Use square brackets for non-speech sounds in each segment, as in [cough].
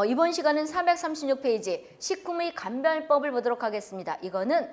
어, 이번 시간은 436페이지 식품의 감별법을 보도록 하겠습니다. 이거는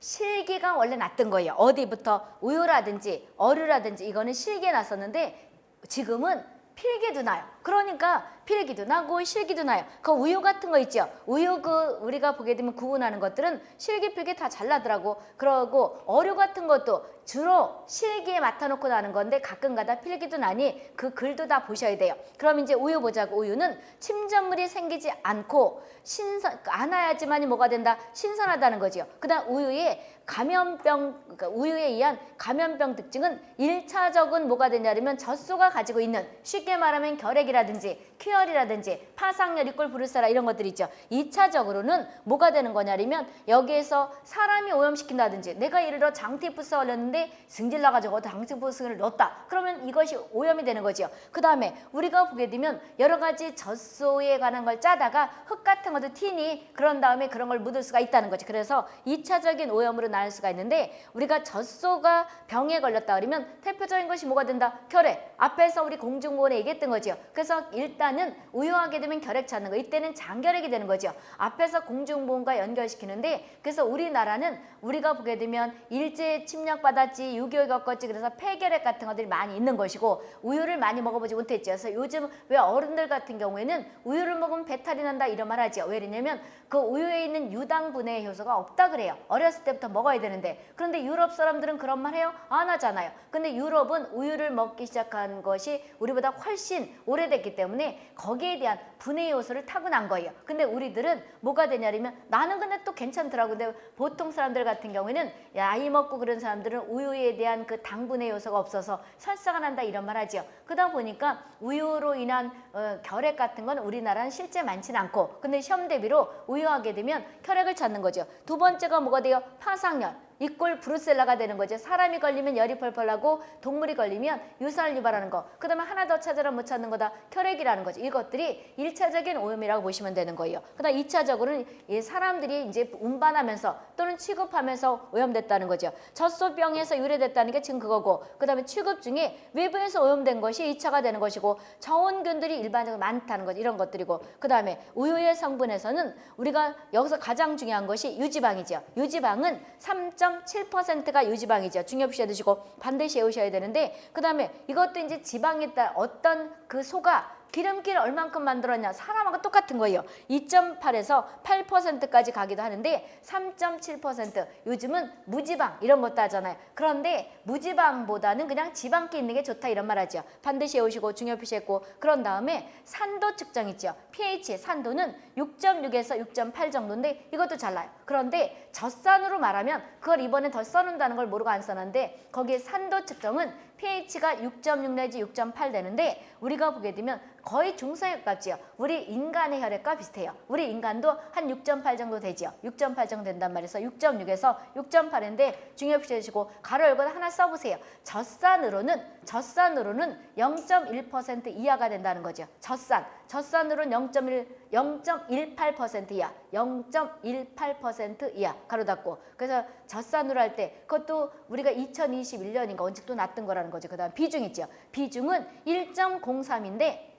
실기가 원래 났던 거예요. 어디부터 우유라든지 어류라든지 이거는 실기에 났었는데 지금은 필기도 나요. 그러니까 필기도 나고 실기도 나요. 그 우유 같은 거 있죠. 우유 그 우리가 보게 되면 구분하는 것들은 실기 필기 다 잘 나더라고. 그러고 어류 같은 것도 주로 실기에 맡아놓고 나는 건데 가끔가다 필기도 나니 그 글도 다 보셔야 돼요. 그럼 이제 우유 보자고 우유는 침전물이 생기지 않고 신선 안 와야지만이 뭐가 된다 신선하다는 거지요. 그다음 우유에 감염병 그러니까 우유에 의한 감염병 특징은 일차적은 뭐가 되냐면 젖소가 가지고 있는 쉽게 말하면 결핵이라든지 퀴열이라든지 파상열, 이꼴 브루세라 이런 것들이 있죠. 이차적으로는 뭐가 되는 거냐면 여기에서 사람이 오염시킨다든지 내가 예를 들어 장티푸스 걸렸는데 승질 나가지고 장티푸스를 넣었다. 그러면 이것이 오염이 되는 거죠. 그 다음에 우리가 보게 되면 여러 가지 젖소에 관한 걸 짜다가 흙 같은 것도 튀니 그런 다음에 그런 걸 묻을 수가 있다는 거죠. 그래서 이차적인 오염으로 나올 수가 있는데 우리가 젖소가 병에 걸렸다 그러면 대표적인 것이 뭐가 된다? 결핵. 앞에서 우리 공중보건에 얘기했던 거죠. 그래서 일단은 우유하게 되면 결핵 찾는 거. 이때는 장결핵이 되는 거죠. 앞에서 공중보건과 연결시키는데 그래서 우리나라는 우리가 보게 되면 일제 침략받 았지, 6.25 겪었지 그래서 폐결핵 같은 것들이 많이 있는 것이고 우유를 많이 먹어보지 못했죠. 그래서 요즘 왜 어른들 같은 경우에는 우유를 먹으면 배탈이 난다 이런 말 하죠. 왜냐면 그 우유에 있는 유당분해 효소가 없다 그래요. 어렸을 때부터 먹어야 되는데 그런데 유럽 사람들은 그런 말 해요? 안 하잖아요. 근데 유럽은 우유를 먹기 시작한 것이 우리보다 훨씬 오래됐기 때문에 거기에 대한 분해 요소를 타고난 거예요. 근데 우리들은 뭐가 되냐면 나는 근데 또 괜찮더라고. 근데 보통 사람들 같은 경우에는 나이 먹고 그런 사람들은 우유에 대한 그 당분해 요소가 없어서 설사가 난다 이런 말 하죠. 그러다 보니까 우유로 인한 어, 결핵 같은 건 우리나라는 실제 많지는 않고 근데 시험 대비로 우유하게 되면 혈액을 찾는 거죠. 두 번째가 뭐가 돼요? 파상열. 이꼴 브루셀라가 되는 거죠. 사람이 걸리면 열이 펄펄 나고 동물이 걸리면 유산을 유발하는 거. 그 다음에 하나 더 찾으라 못 찾는 거다. 혈액이라는 거죠. 이것들이 일차적인 오염이라고 보시면 되는 거예요. 그 다음 이차적으로는 이 사람들이 이제 운반하면서 또는 취급하면서 오염됐다는 거죠. 젖소병에서 유래됐다는 게 지금 그거고 그 다음에 취급 중에 외부에서 오염된 것이 이차가 되는 것이고 저온균들이 일반적으로 많다는 것 이런 것들이고 그 다음에 우유의 성분에서는 우리가 여기서 가장 중요한 것이 유지방이죠. 유지방은 3 0.7%가 유지방이죠. 중요시해 두시고 반드시 외우셔야 되는데 그 다음에 이것도 이제 지방에 따라 어떤 그 소가 기름기를 얼만큼 만들었냐 사람하고 똑같은 거예요. 2.8에서 8%까지 가기도 하는데 3.7% 요즘은 무지방 이런 것도 하잖아요. 그런데 무지방보다는 그냥 지방기 있는 게 좋다 이런 말 하죠. 반드시 외우시고 중요 표시했고 그런 다음에 산도 측정 있죠. pH 산도는 6.6에서 6.8 정도인데 이것도 잘나요. 그런데 젖산으로 말하면 그걸 이번에 더 써놓는다는 걸 모르고 안 써놨는데 거기에 산도 측정은 pH가 6.6 내지 6.8 되는데 우리가 보게 되면 거의 가깝지요. 우리 인간의 혈액과 비슷해요. 우리 인간도 한 6.8 정도 되지요. 6.8 정도 된단 말이에서 6.6에서 6.8인데 중요 표시해주시고 가로 열고 하나 써보세요. 젖산으로는 젖산으로는 0.1% 이하가 된다는 거죠. 젖산. 젖산으로는 0.1 0.18% 이하, 0.18% 이하 가로 닫고 그래서 젖산으로 할 때 그것도 우리가 2021년인가 언제 또 났던 거라는 거죠. 그 다음 비중 있죠. 비중은 1.03인데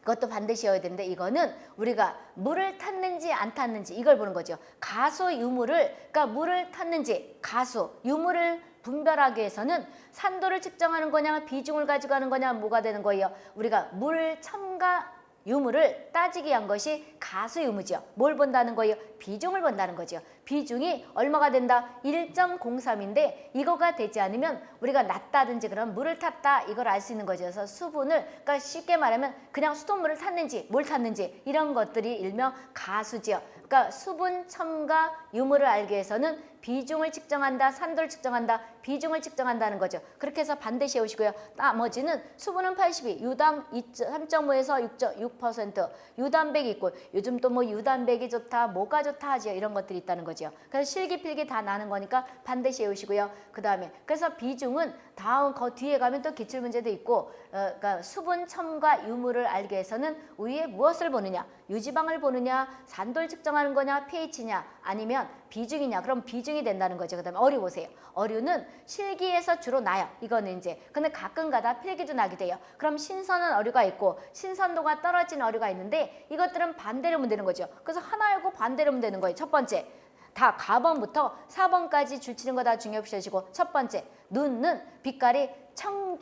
그것도 반드시 여야 되는데 이거는 우리가 물을 탔는지 안 탔는지 이걸 보는 거죠. 가수 유물을 그러니까 물을 탔는지 가수 유물을 분별하기 위해서는 산도를 측정하는 거냐 비중을 가지고 하는 거냐 뭐가 되는 거예요. 우리가 물 첨가 유무를 따지기 위한 것이 가수 유무죠. 뭘 본다는 거예요? 비중을 본다는 거죠. 비중이 얼마가 된다? 1.03인데 이거가 되지 않으면 우리가 낮다든지 그런 물을 탔다 이걸 알 수 있는 거죠. 그래서 수분을 그러니까 쉽게 말하면 그냥 수돗물을 탔는지 뭘 탔는지 이런 것들이 일명 가수지요. 그러니까 수분 첨가 유무를 알기 위해서는 비중을 측정한다, 산도를 측정한다, 비중을 측정한다는 거죠. 그렇게 해서 반드시 외우시고요. 나머지는 수분은 82, 유당 3.5에서 6.6%, 유단백이 있고 요즘 또 뭐 유단백이 좋다, 뭐가 좋다 하지요. 이런 것들이 있다는 거죠. 그래서 실기필기 다 나는 거니까 반드시 외우시고요. 그 다음에 그래서 비중은 다음 그 뒤에 가면 또 기출 문제도 있고 어, 그러니까 수분 첨가 유무를 알기 위해서는 우유에 무엇을 보느냐, 유지방을 보느냐, 산도를 측정하는 거냐, pH냐 아니면 비중이냐? 그럼 비중이 된다는 거죠. 그 다음에 어류 보세요. 어류는 실기에서 주로 나요. 이거는 이제 근데 가끔가다 필기도 나게 돼요. 그럼 신선한 어류가 있고 신선도가 떨어진 어류가 있는데 이것들은 반대로 면 되는 거죠. 그래서 하나이고 반대로 면 되는 거예요. 첫 번째. 다 가번부터 4번까지 줄치는 거 다 중요시하시고 첫 번째 눈은 빛깔이 청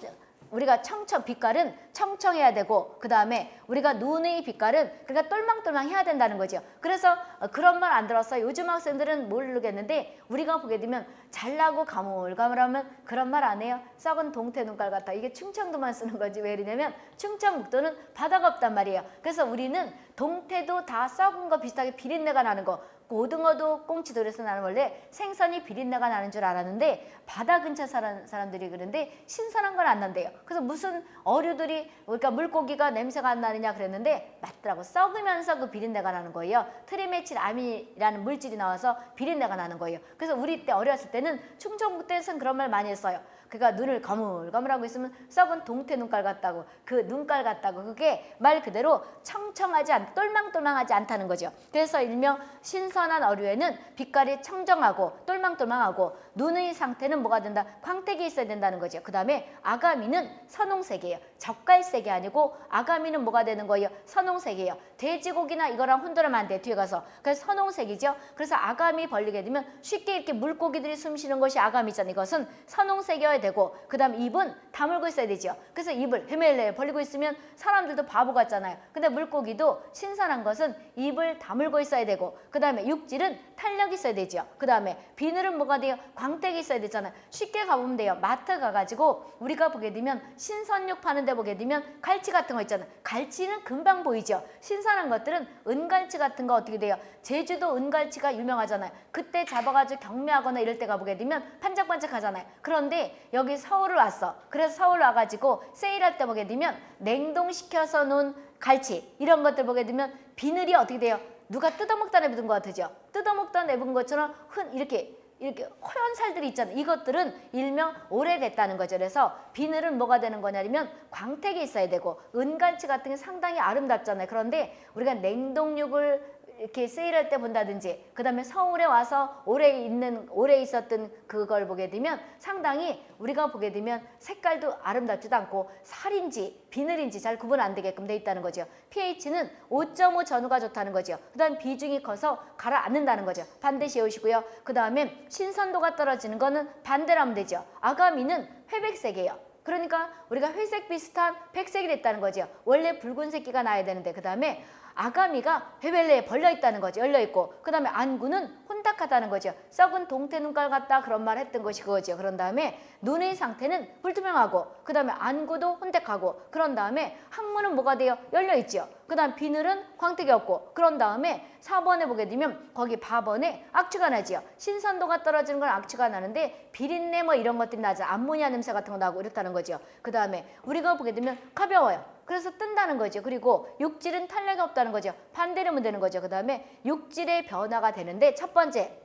우리가 청청 빛깔은 청청해야 되고 그 다음에 우리가 눈의 빛깔은 그러니까 똘망똘망 해야 된다는 거죠. 그래서 어, 그런 말 안 들었어. 요즘 학생들은 모르겠는데 우리가 보게 되면 잘나고 가물가물하면 그런 말 안 해요. 썩은 동태 눈깔 같다. 이게 충청도만 쓰는 거지 왜 이러냐면 충청북도는 바다가 없단 말이에요. 그래서 우리는 동태도 다 썩은 거 비슷하게 비린내가 나는 거 고등어도 꽁치도 그래서 나는 원래 생선이 비린내가 나는 줄 알았는데 바다 근처 사람, 사람들이 그런데 신선한 건 안 난대요. 그래서 무슨 어류들이 그러니까 물고기가 냄새가 안 나느냐 그랬는데 맞더라고. 썩으면서 그 비린내가 나는 거예요. 트리메틸암이라는 물질이 나와서 비린내가 나는 거예요. 그래서 우리 때 어렸을 때는 충청북 때에서는 그런 말 많이 했어요. 그가 눈을 거물거물하고 있으면 썩은 동태 눈깔 같다고 그 눈깔 같다고 그게 말 그대로 청청하지 않 똘망똘망하지 않다는 거죠. 그래서 일명 신선한 어류에는 빛깔이 청정하고 똘망똘망하고 눈의 상태는 뭐가 된다? 광택이 있어야 된다는 거죠. 그 다음에 아가미는 선홍색이에요. 젓갈색이 아니고 아가미는 뭐가 되는 거예요? 선홍색이에요. 돼지고기나 이거랑 혼돈하면 안 돼. 뒤에 가서. 그래서 선홍색이죠. 그래서 아가미 벌리게 되면 쉽게 이렇게 물고기들이 숨 쉬는 것이 아가미잖아요. 이것은 선홍색이어야 되고 그 다음 입은 다물고 있어야 되죠. 그래서 입을 헤멜레 벌리고 있으면 사람들도 바보 같잖아요. 근데 물고기도 신선한 것은 입을 다물고 있어야 되고 그 다음에 육질은 탄력이 있어야 되죠. 그 다음에 비늘은 뭐가 돼요? 광택이 있어야 되잖아요. 쉽게 가보면 돼요. 마트 가가지고 우리가 보게 되면 신선육 파는 데 보게 되면 갈치 같은 거 있잖아요. 갈치는 금방 보이죠. 신선한 것들은 은갈치 같은 거 어떻게 돼요? 제주도 은갈치가 유명하잖아요. 그때 잡아가지고 경매하거나 이럴 때 가 보게 되면 반짝반짝 하잖아요. 그런데 여기 서울을 왔어. 그래서 서울 와가지고 세일할 때 보게 되면 냉동시켜서 놓은 갈치 이런 것들 보게 되면 비늘이 어떻게 돼요? 누가 뜯어먹다 내뱉은 것 같으죠? 뜯어먹다 내뱉은 것처럼 흔 이렇게 이렇게 허연 살들이 있잖아요. 이것들은 일명 오래됐다는 거죠. 그래서 비늘은 뭐가 되는 거냐면 광택이 있어야 되고 은갈치 같은 게 상당히 아름답잖아요. 그런데 우리가 냉동육을 이렇게 세일할 때 본다든지 그 다음에 서울에 와서 오래 있는 오래 있었던 그걸 보게 되면 상당히 우리가 보게 되면 색깔도 아름답지도 않고 살인지 비늘인지 잘 구분 안 되게끔 돼 있다는 거죠. pH는 5.5 전후가 좋다는 거죠. 그 다음 비중이 커서 가라앉는다는 거죠. 반드시 외우시고요. 그 다음에 신선도가 떨어지는 거는 반대로 하면 되죠. 아가미는 회백색이에요. 그러니까 우리가 회색 비슷한 백색이 됐다는 거죠. 원래 붉은색기가 나야 되는데 그 다음에 아가미가 헤벨레에 벌려 있다는 거죠. 열려 있고 그 다음에 안구는 혼탁하다는 거죠. 썩은 동태 눈깔 같다 그런 말 했던 것이 그거죠. 그런 다음에 눈의 상태는 불투명하고 그 다음에 안구도 혼탁하고 그런 다음에 항문은 뭐가 돼요? 열려 있죠. 그 다음 비늘은 광택이 없고 그런 다음에 4번에 보게 되면 거기 바번에 악취가 나지요. 신선도가 떨어지는 건 악취가 나는데 비린내 뭐 이런 것들이 나죠. 암모니아 냄새 같은 거 나고 이렇다는 거죠. 그 다음에 우리가 보게 되면 가벼워요. 그래서 뜬다는 거죠. 그리고 육질은 탄력이 없다는 거죠. 반대로 하면 되는 거죠. 그 다음에 육질의 변화가 되는데 첫 번째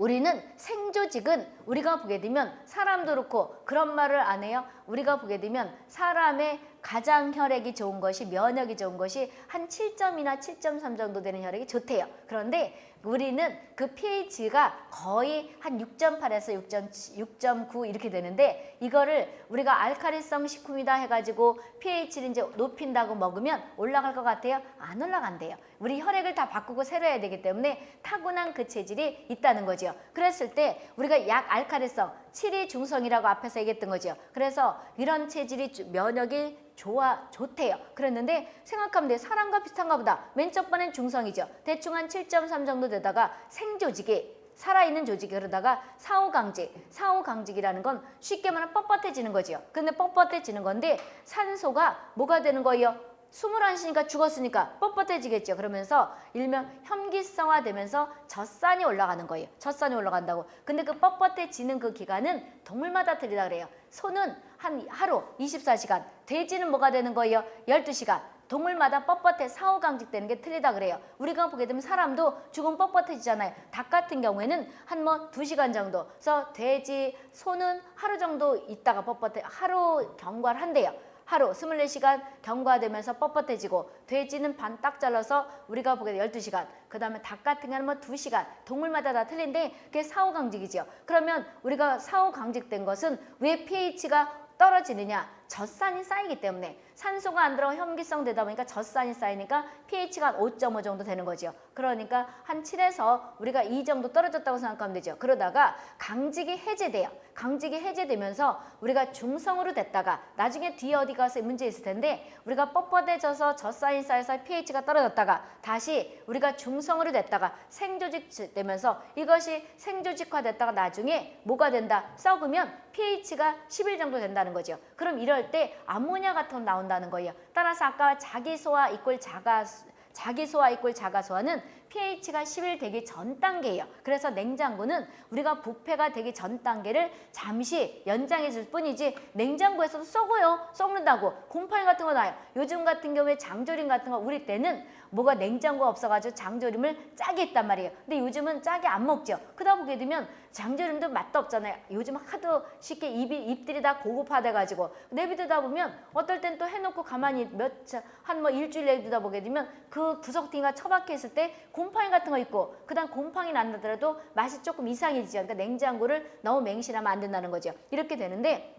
우리는 생조직은 우리가 보게 되면 사람도 그렇고 그런 말을 안 해요. 우리가 보게 되면 사람의 가장 혈액이 좋은 것이 면역이 좋은 것이 한 7점이나 7.3 정도 되는 혈액이 좋대요. 그런데 우리는 그 pH가 거의 한 6.8에서 6.9 이렇게 되는데 이거를 우리가 알카리성 식품이다 해가지고 pH를 이제 높인다고 먹으면 올라갈 것 같아요? 안 올라간대요. 우리 혈액을 다 바꾸고 새로 해야 되기 때문에 타고난 그 체질이 있다는 거죠. 그랬을 때 우리가 약 알카리성 7이 중성이라고 앞에서 얘기했던 거죠. 그래서 이런 체질이 면역이 좋아 좋대요. 그랬는데 생각하면 돼. 사람과 비슷한가 보다. 맨 첫 번엔 중성이죠. 대충 한 7.3 정도 되다가 생조직이 살아있는 조직이 그러다가 사후강직, 사후강직이라는 건 쉽게 말하면 뻣뻣해지는 거죠. 근데 뻣뻣해지는 건데 산소가 뭐가 되는 거예요? 숨을 안 쉬니까 죽었으니까 뻣뻣해지겠죠. 그러면서 일명 혐기성화 되면서 젖산이 올라가는 거예요. 젖산이 올라간다고. 근데 그 뻣뻣해지는 그 기간은 동물마다 틀리다 그래요. 소는 한 하루 24시간, 돼지는 뭐가 되는 거예요? 12시간. 동물마다 뻣뻣해 사후 강직되는 게 틀리다 그래요. 우리가 보게 되면 사람도 죽으면 뻣뻣해지잖아요. 닭 같은 경우에는 한뭐 두시간 정도. 그래서 돼지, 소는 하루 정도 있다가 뻣뻣해 하루 경과를 한대요. 하루 24시간 경과되면서 뻣뻣해지고 돼지는 반 딱 잘라서 우리가 보게 돼 12시간 그 다음에 닭 같은 경우는 뭐 2시간 동물마다 다 틀린데 그게 사후강직이죠. 그러면 우리가 사후강직된 것은 왜 pH가 떨어지느냐 젖산이 쌓이기 때문에 산소가 안 들어가 현기성 되다 보니까 젖산이 쌓이니까 pH가 5.5 정도 되는 거죠. 그러니까 한 7에서 우리가 2 정도 떨어졌다고 생각하면 되죠. 그러다가 강직이 해제돼요. 강직이 해제되면서 우리가 중성으로 됐다가 나중에 뒤에 어디 가서 문제 있을 텐데 우리가 뻣뻣해져서 젖산이 쌓여서 pH가 떨어졌다가 다시 우리가 중성으로 됐다가 생조직 되면서 이것이 생조직화 됐다가 나중에 뭐가 된다? 썩으면 pH가 11 정도 된다는 거죠. 그럼 이럴 때 암모니아 같은 거 나온다는 거예요. 따라서 아까 자기소화 이꼴 자가 자기소화 이꼴 자가소화는 pH가 11 되기 전 단계예요. 그래서 냉장고는 우리가 부패가 되기 전 단계를 잠시 연장해 줄 뿐이지 냉장고에서도 썩어요. 썩는다고. 곰팡이 같은 거 나요. 요즘 같은 경우에 장조림 같은 거 우리 때는 뭐가 냉장고가 없어가지고 장조림을 짜게 했단 말이에요. 근데 요즘은 짜게 안 먹죠. 그러다 보게 되면 장조림도 맛도 없잖아요. 요즘 하도 쉽게 입이, 입들이 다 고급화돼가지고 내비두다 보면 어떨 땐 또 해놓고 가만히 몇한 뭐 일주일 내비두다 보게 되면 그 구석탱이가 처박혀 있을 때 곰팡이 같은 거 있고 그다음 곰팡이 난다더라도 맛이 조금 이상해지죠. 그러니까 냉장고를 너무 맹신하면 안 된다는 거죠. 이렇게 되는데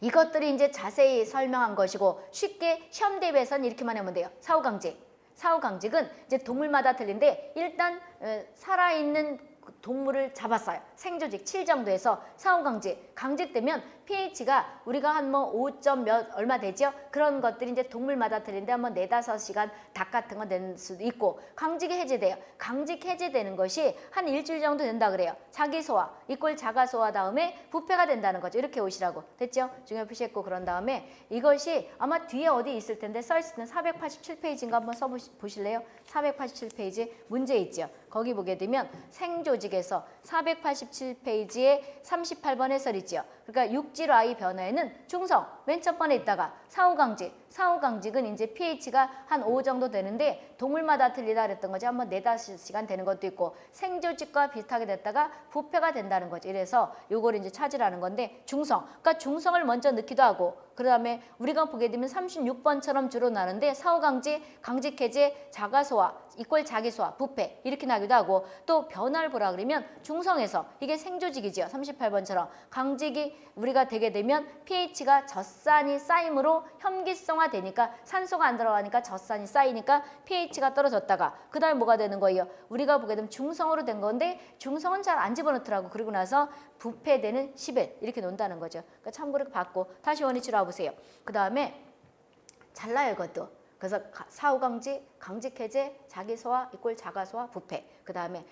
이것들이 이제 자세히 설명한 것이고 쉽게 시험 대비해서는 이렇게만 하면 돼요. 사후강직. 사후강직은 이제 동물마다 틀린데 일단 어, 살아있는 동물을 잡았어요. 생조직 7 정도에서 사후강직. 강직되면 pH가 우리가 한 뭐 5점 몇 얼마 되죠? 그런 것들이 이제 동물마다 들린데 한번 네다섯 시간 닭 같은 거 될 수도 있고 강직이 해제돼요. 강직 해제되는 것이 한 일주일 정도 된다 그래요. 자기 소화, 이꼴 자가 소화 다음에 부패가 된다는 거죠. 이렇게 오시라고 됐죠? 중요 표시했고 그런 다음에 이것이 아마 뒤에 어디 있을 텐데 써 있는 텐데 487페이지인가 한번 써보실래요? 487페이지 문제 있죠. 거기 보게 되면 생조직에서 487페이지에 38번 해설 있죠. 그러니까 6 입질 Y 변화에는 충성, 맨 첫 번에 있다가 사후 강제, 사후강직은 이제 pH가 한 5 정도 되는데 동물마다 틀리다 그랬던 거죠. 한번 4, 5시간 되는 것도 있고 생조직과 비슷하게 됐다가 부패가 된다는 거죠. 이래서 요걸 이제 찾으라는 건데 중성 그러니까 중성을 먼저 넣기도 하고 그 다음에 우리가 보게 되면 36번처럼 주로 나는데 사후강직, 강직해제, 자가소화, 이꼴 자기소화, 부패 이렇게 나기도 하고 또 변화를 보라 그러면 중성에서 이게 생조직이지요. 38번처럼 강직이 우리가 되게 되면 pH가 젖산이 쌓임으로 현기성 화 되니까 산소가 안 들어가니까 젖산이 쌓이니까 pH가 떨어졌다가 그 다음에 뭐가 되는 거예요? 우리가 보게 되면 중성으로 된 건데 중성은 잘 안 집어넣더라고. 그러고 나서 부패되는 10일 이렇게 논다는 거죠. 그러니까 참고로 받고 다시 원위치로 와보세요. 그 다음에 잘라요 이것도. 그래서 사후강직, 강직해제, 자기소화, 이꼴 자가소화, 부패. 그 다음에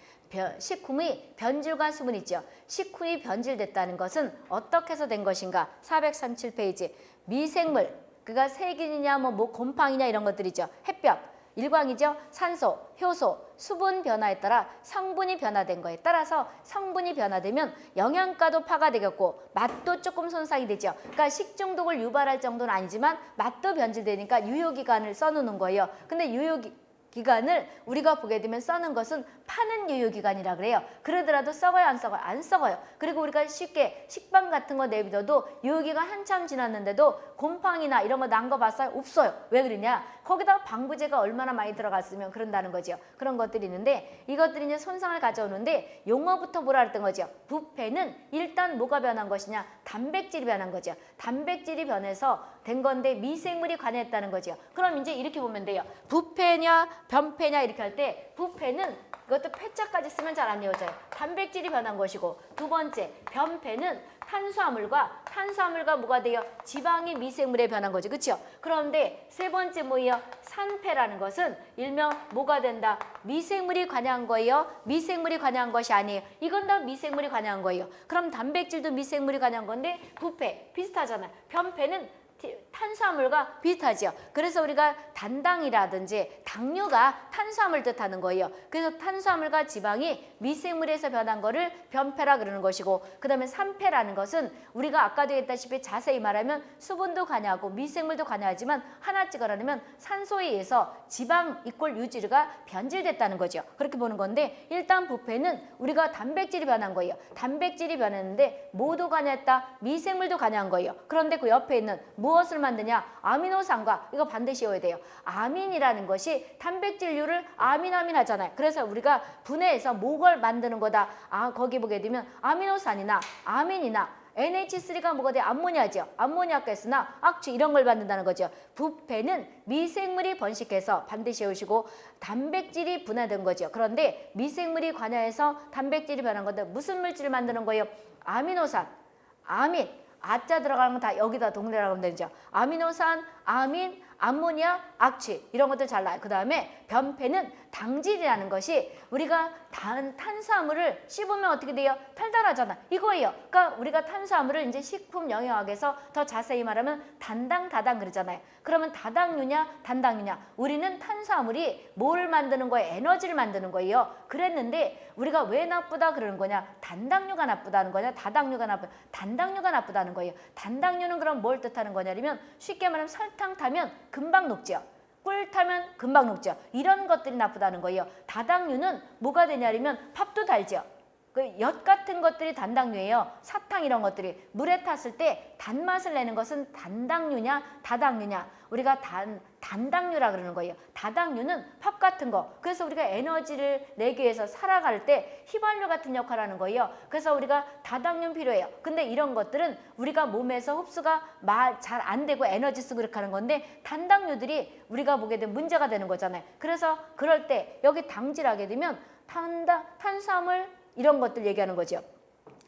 식품의 변질과 수분 있죠. 식품이 변질됐다는 것은 어떻게 해서 된 것인가? 437페이지. 미생물, 그가 세균이냐, 뭐, 뭐 곰팡이냐 이런 것들이죠. 햇볕, 일광이죠. 산소, 효소, 수분 변화에 따라 성분이 변화된 거에 따라서 성분이 변화되면 영양가도 파가 되겠고 맛도 조금 손상이 되죠. 그러니까 식중독을 유발할 정도는 아니지만 맛도 변질되니까 유효기간을 써놓는 거예요. 근데 유효기 기간을 우리가 보게 되면 써는 것은 파는 유효기간이라 그래요. 그러더라도 썩어요 안 썩어요? 안 썩어요. 그리고 우리가 쉽게 식빵 같은 거 내비둬도 유효기간 한참 지났는데도 곰팡이나 이런 거 난 거 봤어요? 없어요. 왜 그러냐? 거기다가 방부제가 얼마나 많이 들어갔으면 그런다는 거죠. 그런 것들이 있는데 이것들이 이제 손상을 가져오는데 용어부터 뭐라 했던 거죠? 부패는 일단 뭐가 변한 것이냐? 단백질이 변한 거죠. 단백질이 변해서 된 건데 미생물이 관여했다는 거죠. 그럼 이제 이렇게 보면 돼요. 부패냐 변패냐 이렇게 할 때 부패는 이것도 패자까지 쓰면 잘 안 외워져요. 단백질이 변한 것이고 두 번째 변패는 탄수화물과 탄수화물과 뭐가 돼요? 지방이 미생물에 변한 거죠. 그렇죠? 그런데 세 번째 뭐예요? 산패라는 것은 일명 뭐가 된다? 미생물이 관여한 거예요? 미생물이 관여한 것이 아니에요. 이건 다 미생물이 관여한 거예요. 그럼 단백질도 미생물이 관여한 건데 부패 비슷하잖아요. 변패는 탄수화물과 비슷하죠. 그래서 우리가 단당이라든지 당류가 탄수화물 뜻하는 거예요. 그래서 탄수화물과 지방이 미생물에서 변한 거를 변패라 그러는 것이고 그 다음에 산패라는 것은 우리가 아까도 했다시피 자세히 말하면 수분도 관여하고 미생물도 관여하지만 하나 찍어라면 산소에 의해서 지방 이꼴 유지가 변질됐다는 거죠. 그렇게 보는 건데 일단 부패는 우리가 단백질이 변한 거예요. 단백질이 변했는데 모두 관여했다. 미생물도 관여한 거예요. 그런데 그 옆에 있는 무엇을 만드냐? 아미노산과 이거 반드시 외워야 돼요. 아민이라는 것이 단백질류를 아민아민 하잖아요. 그래서 우리가 분해해서 목을 만드는 거다. 아 거기 보게 되면 아미노산이나 아민이나 NH3가 뭐가 돼? 암모니아죠. 암모니아 가스나 악취 이런 걸 만든다는 거죠. 부패는 미생물이 번식해서 반드시 외우시고 단백질이 분해된 거죠. 그런데 미생물이 관여해서 단백질이 변한 건데 무슨 물질을 만드는 거예요? 아미노산, 아민, 아자 들어가는 건 다 여기다 동네라고 하면 되죠. 아미노산, 아민, 암모니아, 악취 이런 것들 잘 나요. 그 다음에 변폐는 당질이라는 것이 우리가 단, 탄수화물을 씹으면 어떻게 돼요? 달달하잖아. 이거예요. 그러니까 우리가 탄수화물을 이제 식품 영양학에서 더 자세히 말하면 단당, 다당 그러잖아요. 그러면 다당류냐, 단당류냐? 우리는 탄수화물이 뭘 만드는 거예요? 에너지를 만드는 거예요. 그랬는데 우리가 왜 나쁘다 그러는 거냐? 단당류가 나쁘다는 거냐? 다당류가 나쁘다. 단당류가 나쁘다는 거예요. 단당류는 그럼 뭘 뜻하는 거냐면 쉽게 말하면 설탕 타면 금방 녹죠. 꿀 타면 금방 녹죠. 이런 것들이 나쁘다는 거예요. 다당류는 뭐가 되냐면 밥도 달죠. 그 엿 같은 것들이 단당류예요. 사탕 이런 것들이 물에 탔을 때 단맛을 내는 것은 단당류냐 다당류냐 우리가 단 단당류라 그러는 거예요. 다당류는 밥 같은 거. 그래서 우리가 에너지를 내기 위해서 살아갈 때 휘발유 같은 역할을 하는 거예요. 그래서 우리가 다당류 필요해요. 근데 이런 것들은 우리가 몸에서 흡수가 잘 안 되고 에너지 쓰고 이렇게 하는 건데 단당류들이 우리가 보게 되면 문제가 되는 거잖아요. 그래서 그럴 때 여기 당질하게 되면 탄다, 탄수화물 이런 것들 얘기하는 거죠.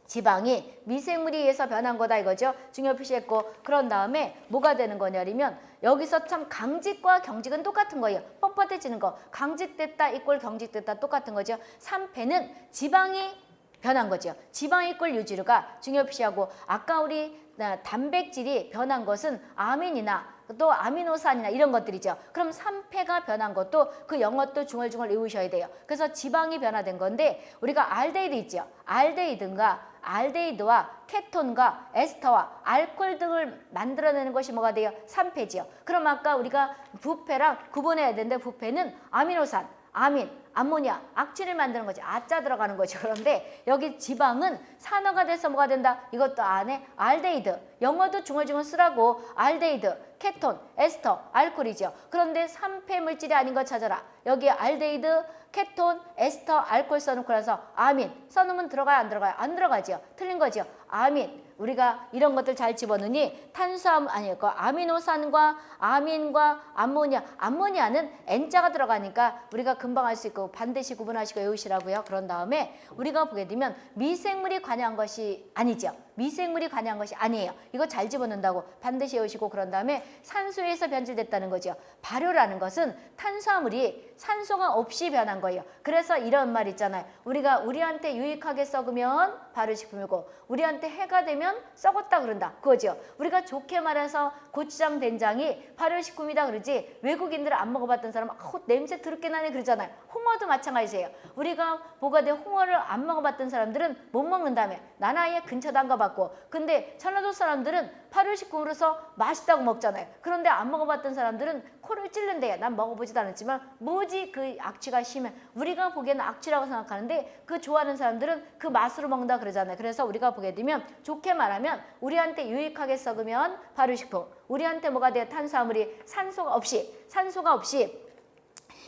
지방이 미생물에 의해서 변한 거다 이거죠. 중요 표시했고 그런 다음에 뭐가 되는 거냐면 여기서 참 강직과 경직은 똑같은 거예요. 뻣뻣해지는 거. 강직됐다 이꼴 경직됐다 똑같은 거죠. 3패는 지방이 변한 거죠. 지방 이 꼴 유지류가 중요 표시하고 아까 우리 단백질이 변한 것은 아민이나 또 아미노산이나 이런 것들이죠. 그럼 산패가 변한 것도 그 영어도 중얼중얼 외우셔야 돼요. 그래서 지방이 변화된 건데 우리가 알데히드 있죠. 알데히드가 알데히드와 케톤과 에스터와 알코올 등을 만들어내는 것이 뭐가 돼요? 산패지요. 그럼 아까 우리가 부패랑 구분해야 되는데 부패는 아미노산, 아민, 암모니아, 악취를 만드는 거지. 아자 들어가는 거죠. [laughs] 그런데 여기 지방은 산화가 돼서 뭐가 된다? 이것도 안에 알데히드. 영어도 중얼중얼 쓰라고 알데히드, 케톤, 에스터, 알코올이죠. 그런데 산패 물질이 아닌 거 찾아라. 여기 알데히드, 케톤, 에스터, 알코올 써놓고 나서 아민 써놓으면 들어가요? 안 들어가요? 안 들어가죠. 틀린 거죠. 아민 우리가 이런 것들 잘 집어넣으니 탄수화물 아니 그 아미노산과 아민과 암모니아 암모니아는 N자가 들어가니까 우리가 금방 알 수 있고 반드시 구분하시고 외우시라고요. 그런 다음에 우리가 보게 되면 미생물이 관여한 것이 아니죠. 미생물이 관여한 것이 아니에요. 이거 잘 집어넣는다고 반드시 외우시고 그런 다음에 산소에서 변질됐다는 거죠. 발효라는 것은 탄수화물이 산소가 없이 변한 거예요. 그래서 이런 말 있잖아요. 우리가 우리한테 유익하게 썩으면 발효식품이고 우리한테 해가 되면 썩었다 그런다. 그거죠. 우리가 좋게 말해서 고추장 된장이 발효식품이다 그러지 외국인들 안 먹어봤던 사람은 아, 냄새 더럽게 나네 그러잖아요. 홍어도 마찬가지예요. 우리가 뭐가 돼 홍어를 안 먹어봤던 사람들은 못 먹는다며. 난 아예 근처도 안 가봤고. 근데 전라도 사람들은 발효식품으로서 맛있다고 먹잖아요. 그런데 안 먹어봤던 사람들은 코를 찔른대요. 난 먹어보지도 않았지만 뭐지 그 악취가 심해. 우리가 보기에는 악취라고 생각하는데 그 좋아하는 사람들은 그 맛으로 먹는다 그러잖아요. 그래서 우리가 보게 되면 좋게 말하면 우리한테 유익하게 썩으면 발효식품. 우리한테 뭐가 돼요? 탄수화물이 산소가 없이 산소가 없이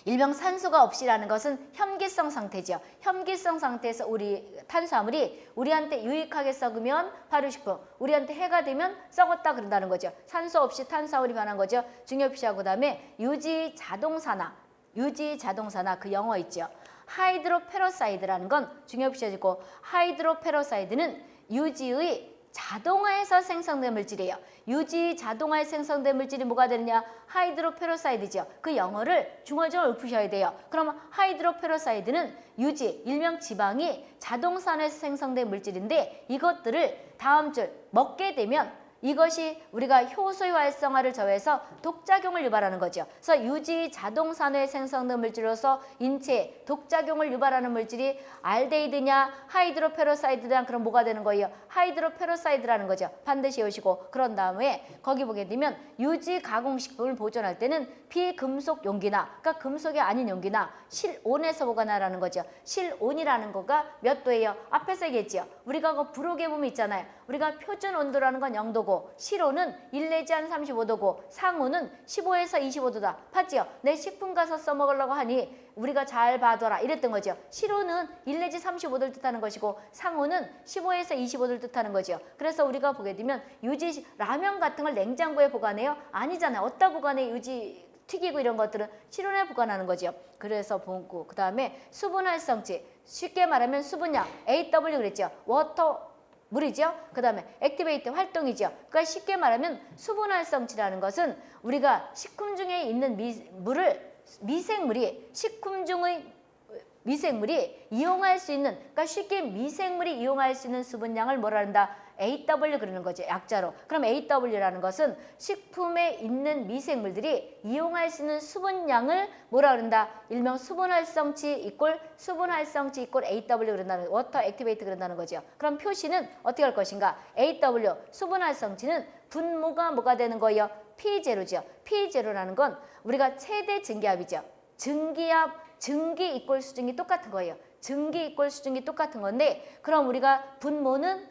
일명 산소가 없이라는 것은 혐기성 상태죠. 혐기성 상태에서 우리 탄수화물이 우리한테 유익하게 썩으면 발효식품, 우리한테 해가 되면 썩었다 그런다는 거죠. 산소 없이 탄수화물이 변한 거죠. 중요표시하고 그다음에 유지 자동산화, 유지 자동산화 그 영어 있죠. hydroperoxide라는 건 중요표시하고 hydroperoxide는 유지의 자동산화에서 생성된 물질이에요. 유지 자동산화에 생성된 물질이 뭐가 되느냐? hydroperoxide죠. 그 영어를 중얼중얼 읊으셔야 돼요. 그럼 hydroperoxide는 유지, 일명 지방이 자동산화에서 생성된 물질인데 이것들을 다음 줄 먹게 되면 이것이 우리가 효소의 활성화를 저해서 독작용을 유발하는 거죠. 그래서 유지 자동 산화에 생성된 물질로서 인체에 독작용을 유발하는 물질이 알데히드냐 hydroperoxide냐 그럼 뭐가 되는 거예요? hydroperoxide라는 거죠. 반드시 외우시고 그런 다음에 거기 보게 되면 유지 가공식품을 보존할 때는 비금속 용기나 그러니까 금속이 아닌 용기나 실온에서 보관하라는 거죠. 실온이라는 거가 몇 도예요? 앞에서 얘기했죠. 우리가 그 불호계품 있잖아요. 우리가 표준 온도라는 건 0도고 실온은 1 내지 한 35도고 상온은 15에서 25도다. 봤지요? 내 식품 가서 써먹으려고 하니 우리가 잘 봐둬라 이랬던 거죠. 실온은 1 내지 35도를 뜻하는 것이고 상온은 15에서 25도를 뜻하는 거죠. 그래서 우리가 보게 되면 유지 라면 같은 걸 냉장고에 보관해요? 아니잖아요. 어디다 보관해 유지 튀기고 이런 것들은 실온에 보관하는 거죠. 그래서 보고 그 다음에 수분 활성치 쉽게 말하면 수분량 AW 그랬죠. water 물이죠. 그 다음에 activate 활동이죠. 그러니까 쉽게 말하면 수분 활성치라는 것은 우리가 식품 중에 있는 미, 물을 미생물이 식품 중의 미생물이 이용할 수 있는 그러니까 쉽게 미생물이 이용할 수 있는 수분량을 뭐라 한다? AW 그러는 거죠. 약자로. 그럼 AW라는 것은 식품에 있는 미생물들이 이용할 수 있는 수분량을 뭐라 그런다? 일명 수분활성치 이꼴 수분활성치 이꼴 AW 그런다는 water activate 그런다는 거죠. 그럼 표시는 어떻게 할 것인가? AW 수분활성치는 분모가 뭐가 되는 거예요? P0죠. P0라는 건 우리가 최대 증기압이죠. 증기압, 증기 이꼴 수증기 똑같은 거예요. 증기 이꼴 수증기 똑같은 건데 그럼 우리가 분모는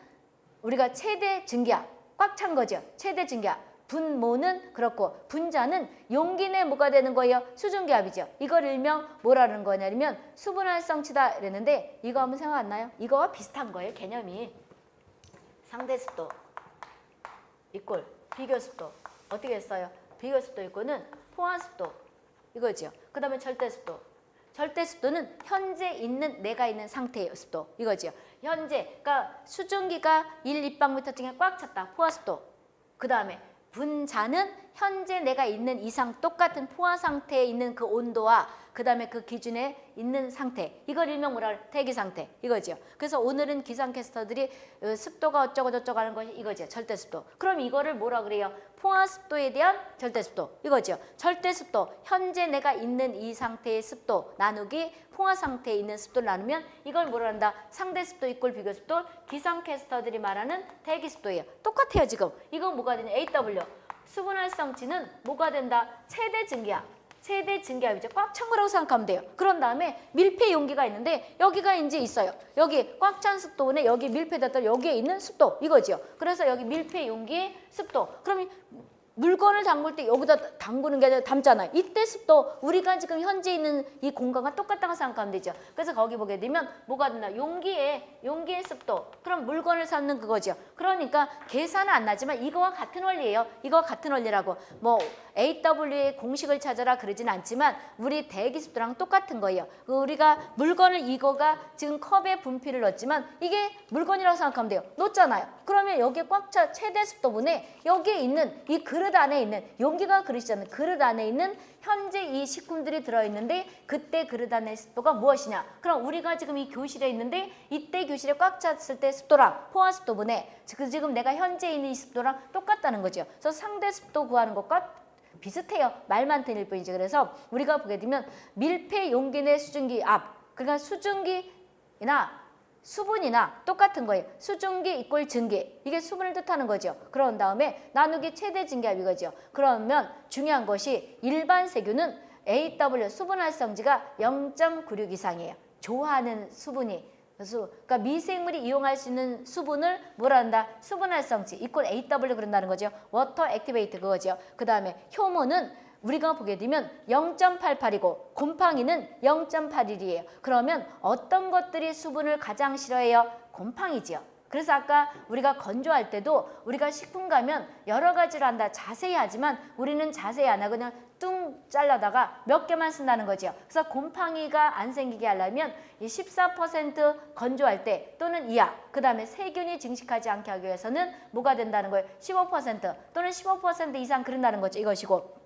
우리가 최대 증기압 꽉찬 거죠. 최대 증기압. 분모는 그렇고 분자는 용기 내 뭐가 되는 거예요? 수증기압이죠. 이걸 일명 뭐라는 거냐면 수분활성치다 이랬는데 이거 한번 생각 안 나요? 이거와 비슷한 거예요. 개념이. 상대습도 이꼴 비교습도 어떻게 했어요? 비교습도 이꼴은 포화습도 이거죠. 그 다음에 절대습도 절대 습도는 현재 있는 내가 있는 상태의 습도 이거죠. 현재 그러니까 수증기가 1 立方미터 중에 꽉 찼다. 포화 습도. 그 다음에 분자는 현재 내가 있는 이상 똑같은 포화 상태에 있는 그 온도와 그 다음에 그 기준에 있는 상태 이걸 일명 뭐라 그래? 대기 상태 이거죠. 그래서 오늘은 기상캐스터들이 어, 습도가 어쩌고 저쩌고 하는 것이 이거죠. 절대 습도. 그럼 이거를 뭐라 그래요? 포화 습도에 대한 절대 습도 이거죠. 절대 습도 현재 내가 있는 이 상태의 습도 나누기 포화 상태에 있는 습도를 나누면 이걸 뭐라 한다? 상대 습도 이꼴 비교 습도 기상캐스터들이 말하는 대기 습도예요. 똑같아요 지금. 이건 뭐가 되냐? AW 수분 활성치는 뭐가 된다? 최대 증기압. 최대 증기압이죠. 꽉찬 거라고 생각하면 돼요. 그런 다음에 밀폐 용기가 있는데 여기가 이제 있어요. 여기 꽉 찬 습도원에 여기 밀폐됐다 여기에 있는 습도 이거죠. 그래서 여기 밀폐 용기의 습도. 그럼 물건을 담글 때 여기다 담그는 게 아니라 담잖아요. 이때 습도 우리가 지금 현재 있는 이 공간과 똑같다고 생각하면 되죠. 그래서 거기 보게 되면 뭐가 된다. 용기에 용기의 습도. 그럼 물건을 삶는 그거죠. 그러니까 계산은 안 나지만 이거와 같은 원리예요. 이거와 같은 원리라고. 뭐 AW의 공식을 찾아라 그러진 않지만 우리 대기 습도랑 똑같은 거예요. 그 우리가 물건을 이거가 지금 컵에 분필을 넣었지만 이게 물건이라고 생각하면 돼요. 넣었잖아요. 그러면 여기에 꽉 차 최대 습도분에 여기에 있는 이 그릇 안에 있는 용기가 그릇이잖아요. 그릇 안에 있는 현재 이 식품들이 들어있는데 그때 그릇 안의 습도가 무엇이냐. 그럼 우리가 지금 이 교실에 있는데 이때 교실에 꽉 찼을 때 습도랑 포화 습도분에 지금 내가 현재 있는 이 습도랑 똑같다는 거죠. 그래서 상대 습도 구하는 것과 비슷해요. 말만 틀릴 뿐이지. 그래서 우리가 보게 되면 밀폐 용기 내 수증기 압 그러니까 수증기나 수분이나 똑같은 거예요. 수증기 이꼴 증기. 이게 수분을 뜻하는 거죠. 그런 다음에 나누기 최대 증기압 이거죠. 그러면 중요한 것이 일반 세균은 AW 수분 활성치가 0.96 이상이에요. 좋아하는 수분이. 그래서 그러니까 미생물이 이용할 수 있는 수분을 뭐라 한다? 수분 활성치 이꼴 AW 그런다는 거죠. water activate 그거죠. 그 다음에 효모는 우리가 보게 되면 0.88이고 곰팡이는 0.81이에요. 그러면 어떤 것들이 수분을 가장 싫어해요? 곰팡이지요. 그래서 아까 우리가 건조할 때도 우리가 식품 가면 여러 가지로 한다. 자세히 하지만 우리는 자세히 안 하고 그냥 뚱 잘라다가 몇 개만 쓴다는 거죠. 그래서 곰팡이가 안 생기게 하려면 이 14% 건조할 때 또는 이하 그 다음에 세균이 증식하지 않게 하기 위해서는 뭐가 된다는 거예요. 15% 또는 15% 이상 그런다는 거죠. 이것이고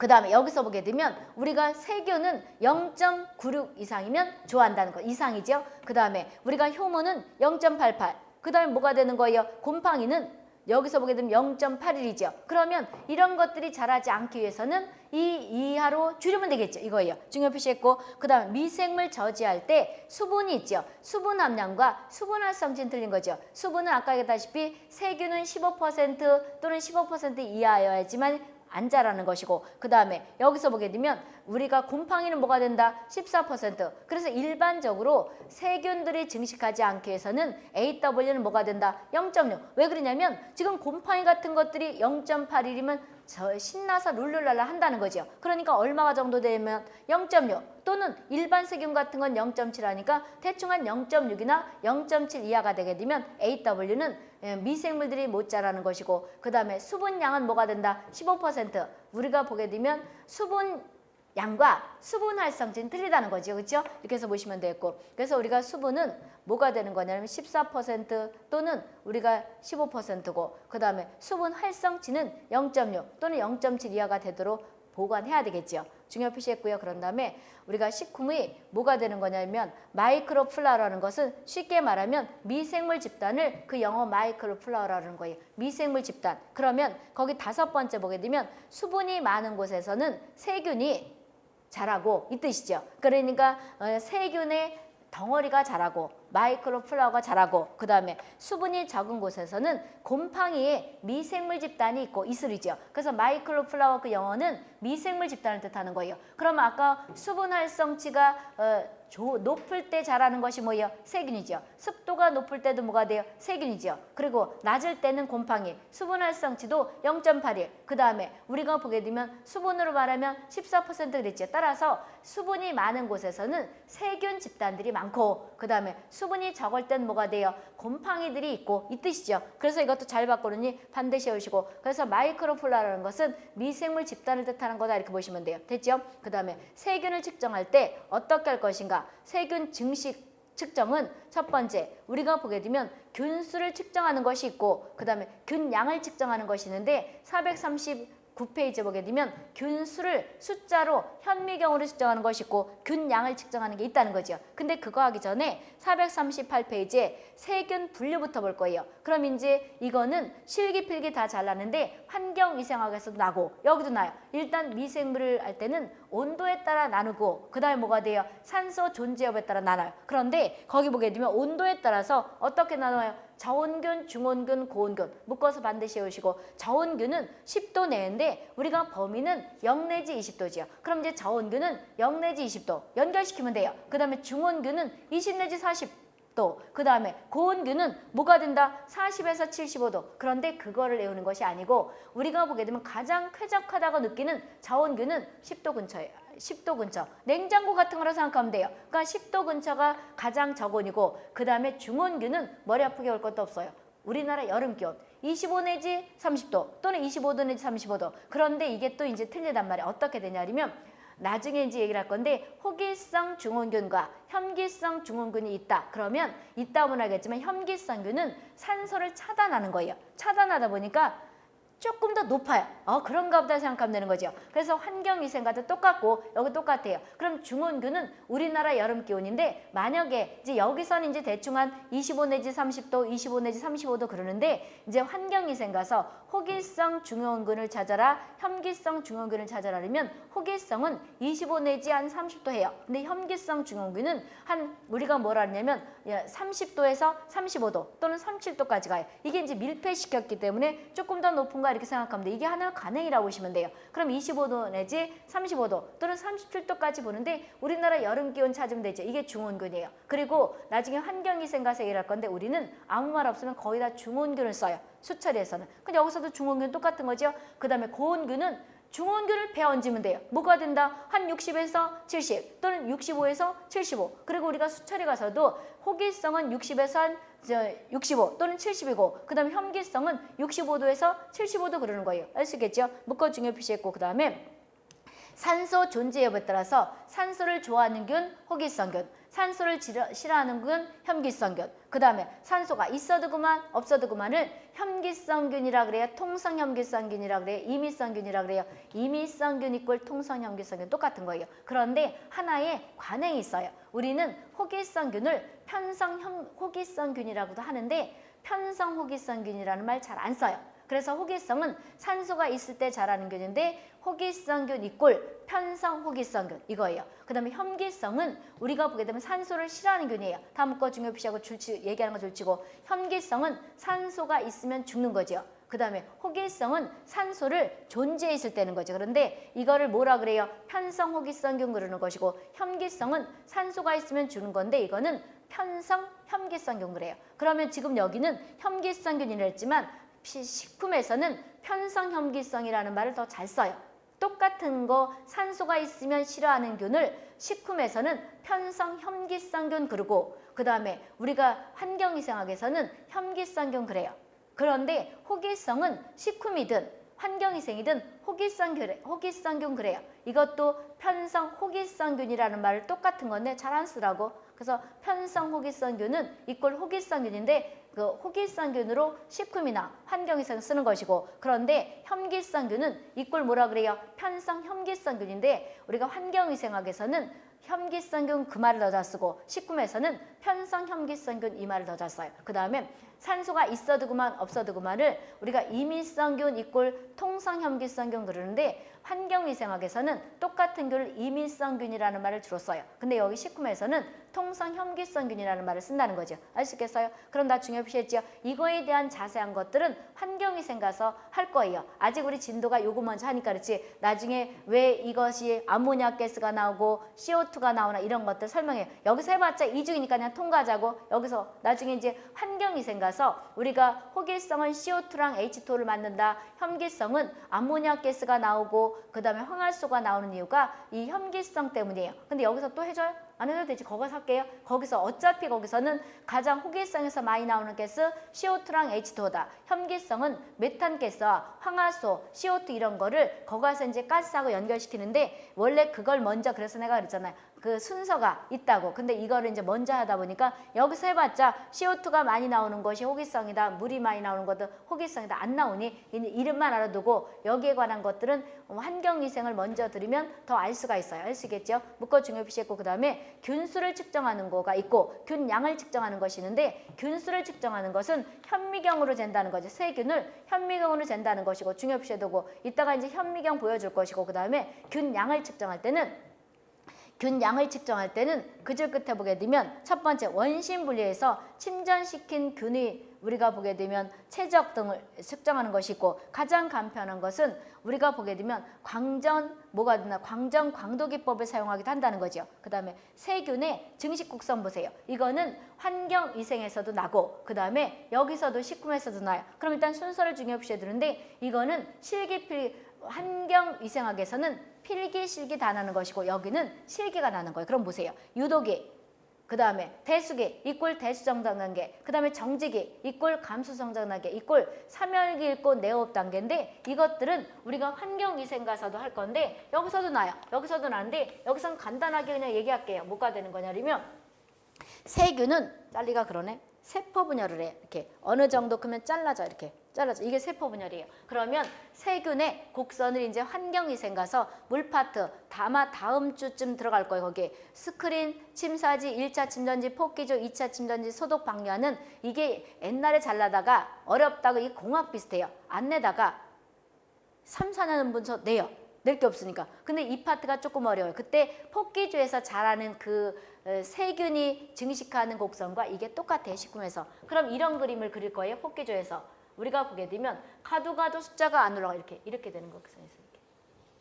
그 다음에 여기서 보게 되면 우리가 세균은 0.96 이상이면 좋아한다는 거 이상이죠. 그 다음에 우리가 효모는 0.88. 그 다음에 뭐가 되는 거예요? 곰팡이는 여기서 보게 되면 0.81이죠. 그러면 이런 것들이 자라지 않기 위해서는 이 이하로 줄이면 되겠죠. 이거예요. 중요 표시했고 그 다음에 미생물 저지할 때 수분이 있죠. 수분 함량과 수분 활성진 틀린 거죠. 수분은 아까 얘기했다시피 세균은 15% 또는 15% 이하여야지만 안 자라는 것이고 그 다음에 여기서 보게 되면 우리가 곰팡이는 뭐가 된다? 14% 그래서 일반적으로 세균들이 증식하지 않기 위해서는 AW는 뭐가 된다? 0.6 왜 그러냐면 지금 곰팡이 같은 것들이 0.81이면 저 신나서 룰루랄라 한다는 거죠. 그러니까 얼마가 정도 되면 0.6 또는 일반 세균 같은 건 0.7 하니까 대충 한 0.6이나 0.7 이하가 되게 되면 AW는 예, 미생물들이 못 자라는 것이고 그 다음에 수분량은 뭐가 된다? 15% 우리가 보게 되면 수분 양과 수분 활성지는 틀리다는 거죠. 그렇죠? 이렇게 해서 보시면 되겠고 그래서 우리가 수분은 뭐가 되는 거냐면 14% 또는 우리가 15%고 그 다음에 수분 활성치는 0.6 또는 0.7 이하가 되도록 보관해야 되겠죠. 중요 표시했고요. 그런 다음에 우리가 식품이 뭐가 되는 거냐면 microflora라는 것은 쉽게 말하면 미생물 집단을 그 영어 microflora라는 거예요. 미생물 집단. 그러면 거기 다섯 번째 보게 되면 수분이 많은 곳에서는 세균이 자라고 이 뜻이죠. 그러니까 어, 세균의 덩어리가 자라고 microflora가 자라고 그 다음에 수분이 적은 곳에서는 곰팡이의 미생물 집단이 있고 이 소리죠. 그래서 microflora 그 영어는 미생물 집단을 뜻하는 거예요. 그러면 아까 수분 활성치가 어, 조, 높을 때 자라는 것이 뭐예요? 세균이죠. 습도가 높을 때도 뭐가 돼요? 세균이죠. 그리고 낮을 때는 곰팡이, 수분 활성치도 0.81. 그 다음에 우리가 보게 되면 수분으로 말하면 14% 그랬죠. 따라서 수분이 많은 곳에서는 세균 집단들이 많고 그 다음에 수분이 적을 땐 뭐가 돼요? 곰팡이들이 있고 이 뜻이죠. 그래서 이것도 잘 바꾸느니 반드시 외우시고 그래서 마이크로플라라는 것은 미생물 집단을 뜻하는 거다 이렇게 보시면 돼요. 됐죠? 그 다음에 세균을 측정할 때 어떻게 할 것인가? 세균 증식 측정은 첫 번째 우리가 보게 되면 균수를 측정하는 것이 있고 그 다음에 균양을 측정하는 것이 있는데 430 9페이지 보게 되면 균수를 숫자로 현미경으로 측정하는 것이 있고 균양을 측정하는 게 있다는 거죠. 근데 그거 하기 전에 438페이지에 세균 분류부터 볼 거예요. 그럼 이제 이거는 실기필기 다 잘나는데 환경위생학에서도 나고 여기도 나요. 일단 미생물을 할 때는 온도에 따라 나누고 그 다음에 뭐가 돼요? 산소 존재 여부에 따라 나눠요. 그런데 거기 보게 되면 온도에 따라서 어떻게 나눠요? 저온균, 중온균, 고온균 묶어서 반드시 외우시고 저온균은 10도 내인데 우리가 범위는 0 내지 20도지요. 그럼 이제 저온균은 0 내지 20도 연결시키면 돼요. 그 다음에 중온균은 20 내지 40 도그 다음에 고온균은 뭐가 된다? 40에서 75도 그런데 그거를 외우는 것이 아니고 우리가 보게 되면 가장 쾌적하다고 느끼는 저온균은 10도 근처예요. 10도 근처. 냉장고 같은 거라 생각하면 돼요. 그러니까 10도 근처가 가장 저온이고 그 다음에 중온균은 머리 아프게 올 것도 없어요. 우리나라 여름 기온 25 내지 30도 또는 25도 내지 35도. 그런데 이게 또 이제 틀리단 말이에요. 어떻게 되냐면 나중에 이제 얘기를 할 건데 호기성 중온균과 혐기성 중온균이 있다. 그러면 있다고는 하겠지만 혐기성균은 산소를 차단하는 거예요. 차단하다 보니까 조금 더 높아요. 어 그런가 보다 생각하면 되는 거죠. 그래서 환경위생과도 똑같고 여기 똑같아요. 그럼 중온균은 우리나라 여름 기온인데 만약에 이제 여기서는 이제 대충 한 25 내지 30도, 25 내지 35도 그러는데 이제 환경위생 가서 호기성 중온균을 찾아라, 혐기성 중온균을 찾아라면 호기성은 25 내지 한 30도 해요. 근데 혐기성 중온균은 한 우리가 뭐라 하냐면 30도에서 35도 또는 37도까지 가요. 이게 이제 밀폐시켰기 때문에 조금 더 높은 거 이렇게 생각하면 돼. 이게 하나 가능이라고 보시면 돼요. 그럼 25도 내지 35도 또는 37도까지 보는데 우리나라 여름 기온 찾으면 되죠. 이게 중온균이에요. 그리고 나중에 환경위생 가서 일할 건데 우리는 아무 말 없으면 거의 다 중온균을 써요. 수처리에서는. 근데 여기서도 중온균 똑같은 거죠. 그 다음에 고온균은 중원균을 배어 얹으면 돼요. 뭐가 된다? 한 60에서 70 또는 65에서 75. 그리고 우리가 수처리 가서도 호기성은 60에서 한 65 또는 70이고 그 다음에 혐기성은 65도에서 75도 그러는 거예요. 알 수 있겠죠? 묶어 중요 표시했고 그 다음에 산소 존재 여부에 따라서 산소를 좋아하는 균, 호기성균, 산소를 싫어하는 균, 혐기성균. 그 다음에 산소가 있어도 그만, 없어도 그만을 혐기성균이라 그래요. 통성혐기성균이라 그래요. 임의성균이라 그래요. 임의성균 이꼴 통성혐기성균 똑같은 거예요. 그런데 하나의 관행이 있어요. 우리는 호기성균을 편성 호기성균이라고도 하는데 편성 호기성균이라는 말 잘 안 써요. 그래서 호기성은 산소가 있을 때 자라는 균인데 호기성균 이꼴 편성 호기성균 이거예요. 그 다음에 혐기성은 우리가 보게 되면 산소를 싫어하는 균이에요. 다음 거 중요 표시하고 줄치, 얘기하는 거 줄치고 혐기성은 산소가 있으면 죽는 거죠. 그 다음에 호기성은 산소를 존재해 있을 때는 거죠. 그런데 이거를 뭐라 그래요? 편성 호기성균 그러는 것이고 현기성은 산소가 있으면 주는 건데 이거는 편성 현기성균 그래요. 그러면 지금 여기는 피- 식품에서는 편성 현기성이라는 말을 더 잘 써요. 똑같은 거 산소가 있으면 싫어하는 균을 식품에서는 편성 현기성균 그러고 그 다음에 우리가 환경위생학에서는 현기성균 그래요. 그런데 호기성은 식품이든 환경위생이든 호기성균, 호기성균 그래요. 이것도 편성 호기성균이라는 말을 똑같은 건데 잘 안 쓰라고. 그래서 편성 호기성균은 이꼴 호기성균인데 그 호기성균으로 식품이나 환경위생 쓰는 것이고 그런데 현기성균은 이꼴 뭐라 그래요? 편성 현기성균인데 우리가 환경위생학에서는 현기성균 그 말을 더잘 쓰고 식품에서는 편성 현기성균 이 말을 더잘 써요. 그 다음에 산소가 있어도 그만 없어도 그만을 우리가 이밀성균 이꼴 통성현기성균 그러는데 환경위생학에서는 똑같은 균을 이밀성균이라는 말을 주로 써요. 근데 여기 식품에서는 통성현기성균이라는 말을 쓴다는 거죠. 알 수 있겠어요? 그럼 나중에 표시했죠. 이거에 대한 자세한 것들은 환경위생 가서 할 거예요. 아직 우리 진도가 요거 먼저 하니까 그렇지. 나중에 왜 이것이 암모니아 가스가 나오고 CO2 가 나오나 이런 것들 설명해요. 여기서 해봤자 이중이니까 그냥 통과하자고. 여기서 나중에 이제 환경위생 가서 우리가 호기성은 CO2랑 H2를 만든다. 현기성은 암모니아 가스가 나오고 그 다음에 황화수가 나오는 이유가 이 현기성 때문이에요. 근데 여기서 또 해줘요? 안 해도 되지. 거기서 할게요. 거기서 어차피 거기서는 가장 호기성에서 많이 나오는 가스 CO2랑 H2다. 현기성은 메탄가스와 황화수, CO2 이런 거를 거기서 이제 가스하고 연결시키는데 원래 그걸 먼저 그래서 내가 그랬잖아요. 그 순서가 있다고. 근데 이거를 이제 먼저 하다 보니까 여기서 해봤자 CO2가 많이 나오는 것이 호기성이다. 물이 많이 나오는 것도 호기성이다. 안 나오니 이- 이름만 알아두고 여기에 관한 것들은 환경위생을 먼저 들으면 더 알 수가 있어요. 알 수 있겠죠? 묶어 중요 표시했고 그 다음에 균수를 측정하는 거가 있고 균양을 측정하는 것이 있는데 균수를 측정하는 것은 현미경으로 잰다는 거죠. 세균을 현미경으로 잰다는 것이고 중요 표시해두고 이따가 이제 현미경 보여줄 것이고 그 다음에 균양을 측정할 때는 균양을 측정할 때는 그 줄 끝에 보게 되면 첫 번째 원심 분리해서 침전시킨 균이 우리가 보게 되면 최적 등을 측정하는 것이 있고 가장 간편한 것은 우리가 보게 되면 광전 뭐가 되나 광전 광도기법을 사용하기도 한다는 거죠. 그 다음에 세균의 증식 곡선 보세요. 이거는 환경 위생에서도 나고 그 다음에 여기서도 식품에서도 나요. 그럼 일단 순서를 보셔야 되는데 이거는 실기필 환경위생학에서는 필기, 실기 다 나는 것이고 여기는 실기가 나는 거예요. 그럼 보세요. 유도기, 그 다음에 대수기, 이꼴 대수정장 단계, 그 다음에 정지기, 이꼴 감수성장 단계, 이꼴 사멸기 읽고 내업 단계인데 이것들은 우리가 환경위생 가서도 할 건데 여기서도 나요. 여기서도 나는데 여기서는 간단하게 그냥 얘기할게요. 뭐가 되는 거냐면 세균은 잘리가 그러네. 세포 분열을 해. 이렇게 어느 정도 크면 잘라져 이렇게 잘라져. 이게 세포 분열이에요. 그러면 세균의 곡선을 이제 환경위생 가서 물파트 다마 다음 주쯤 들어갈 거예요. 거기에 스크린, 침사지, 1차 침전지, 폭기조, 2차 침전지, 소독 방류하는 이게 옛날에 잘라다가 어렵다고 이 공학 비슷해요. 안 내다가 3, 4년 분서 내요. 낼 게 없으니까. 근데 이 파트가 조금 어려워요. 그때 폭기주에서 자라는 그 어, 세균이 증식하는 곡선과 이게 똑같아요. 식품에서. 그럼 이런 그림을 그릴 거예요. 폭기주에서. 우리가 보게 되면 가도 가도 숫자가 안 올라가. 이렇게 이렇게 되는 곡선에서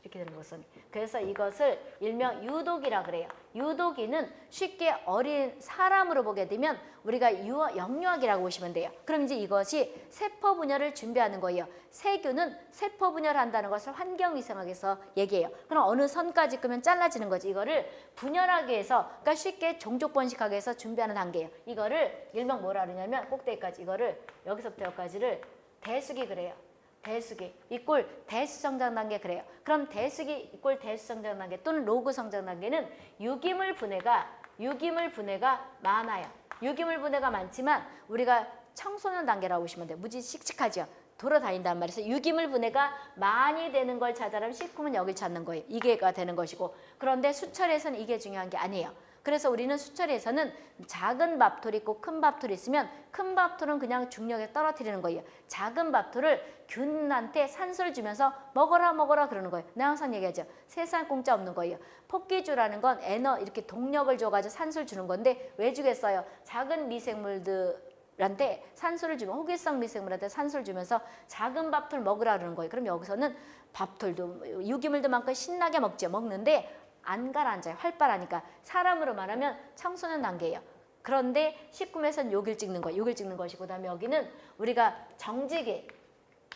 이렇게 되는 곡선. 그래서 이것을 일명 유독이라 그래요. 유독이는 쉽게 어린 사람으로 보게 되면 우리가 유어, 영유아기라고 보시면 돼요. 그럼 이제 이것이 세포 분열을 준비하는 거예요. 세균은 세포 분열한다는 것을 환경 위생학에서 얘기해요. 그럼 어느 선까지 끄면 잘라지는 거지. 이거를 분열하기 위해서 그러니까 쉽게 종족 번식하기 위해서 준비하는 단계예요. 이거를 일명 뭐라 그러냐면 꼭대기까지 이거를 여기서부터 여기까지를 대수기 그래요. 대수기 이꼴 대수 성장 단계 그래요. 그럼 대수기 이꼴 대수 성장 단계 또는 로그 성장 단계는 유기물 분해가 유기물 분해가 많아요. 유기물 분해가 많지만 우리가 청소년 단계라고 보시면 돼요. 무지 씩씩하죠. 돌아다닌단 말이에요. 유기물 분해가 많이 되는 걸 찾아라면 식품은 여길 찾는 거예요. 이게가 되는 것이고 그런데 수철에서는 이게 중요한 게 아니에요. 그래서 우리는 수철에서는 작은 밥톨이 있고 큰 밥톨이 있으면 큰 밥톨은 그냥 중력에 떨어뜨리는 거예요. 작은 밥톨을 균한테 산소를 주면서 먹어라 먹어라 그러는 거예요. 내가 항상 얘기하죠. 세상 공짜 없는 거예요. 폭기주라는 건 에너 이렇게 동력을 줘가지고 산소를 주는 건데 왜 주겠어요? 작은 미생물들 한테 산소를 주면 호기성 미생물한테 산소를 주면서 작은 밥들 먹으라 그러는 거예요. 그럼 여기서는 밥들도 유기물도 많고 신나게 먹죠. 먹는데 안 가라앉아요. 활발하니까 사람으로 말하면 청소년 단계예요. 그런데 식품에서는 욕을 찍는 거, 욕을 찍는 것이고 그다음에 여기는 우리가 정직이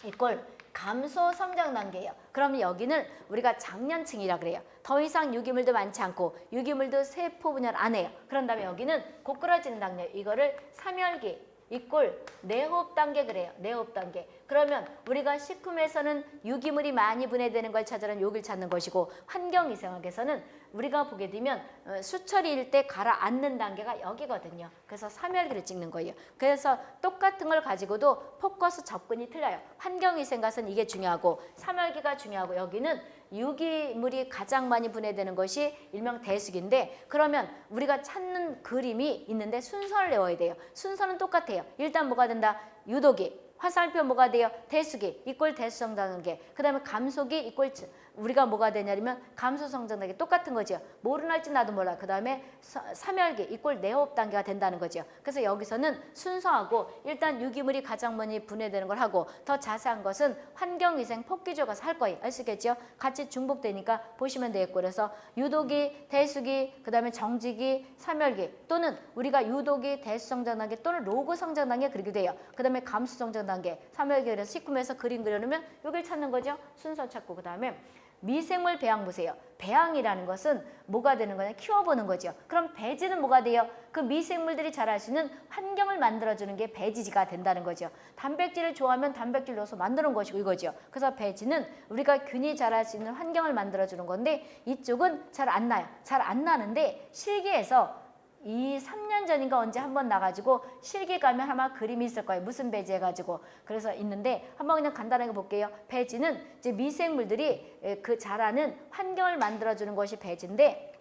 이꼴 감소 성장 단계예요. 그러면 여기는 우리가 장년층이라 그래요. 더 이상 유기물도 많지 않고 유기물도 세포 분열 안 해요. 그런 다음에 여기는 고꾸라지는 단계. 이거를 삼열기 이꼴 내호흡 단계 그래요. 내호흡 단계. 그러면 우리가 식품에서는 유기물이 많이 분해되는 걸 찾으는 욕을 찾는 것이고 환경위생학에서는 우리가 보게 되면 어, 수처리일 때 가라앉는 단계가 여기거든요. 그래서 삼열기를 찍는 거예요. 그래서 똑같은 걸 가지고도 포커스 접근이 틀려요. 환경 위생과는 이게 중요하고 삼열기가 중요하고 여기는 유기물이 가장 많이 분해되는 것이 일명 대수기인데 그러면 우리가 찾는 그림이 있는데 순서를 외워야 돼요. 순서는 똑같아요. 일단 뭐가 된다? 유도기, 화살표 뭐가 돼요? 대수기, 이꼴 대수성장단계. 그 다음에 감속이 이꼴 우리가 뭐가 되냐면 감소성장단계 똑같은 거죠. 모르는 할지 나도 몰라. 그 다음에 삼열기 이꼴 내호흡 단계가 된다는 거죠. 그래서 여기서는 순서하고 일단 유기물이 가장 많이 분해되는 걸 하고 더 자세한 것은 환경위생 폭기조 가서 할 거예요. 아시겠죠? 같이 중복되니까 보시면 되겠고 그래서 유도기, 대수기, 그 다음에 정지기, 삼열기 또는 우리가 유도기, 대수성장 단계 또는 로그 성장 단계 그리게 돼요. 그 다음에 감수성장 단계, 삼열기 그래서 식품에서 그림 그려놓으면 여기를 찾는 거죠. 순서 찾고 그 다음에 미생물 배양 보세요. 배양이라는 것은 뭐가 되는 거냐? 키워보는 거죠. 그럼 배지는 뭐가 돼요? 그 미생물들이 자랄 수 있는 환경을 만들어주는 게 배지가 된다는 거죠. 단백질을 좋아하면 단백질 넣어서 만드는 것이고 이거죠. 그래서 배지는 우리가 균이 자랄 수 있는 환경을 만들어주는 건데 이쪽은 잘 안 나요. 잘 안 나는데 실기에서 이 3년 전인가 언제 한 번 나가지고 실기 가면 아마 그림이 있을 거예요. 무슨 배지 해가지고. 그래서 있는데 한번 그냥 간단하게 볼게요. 배지는 이제 미생물들이 그 자라는 환경을 만들어주는 것이 배지인데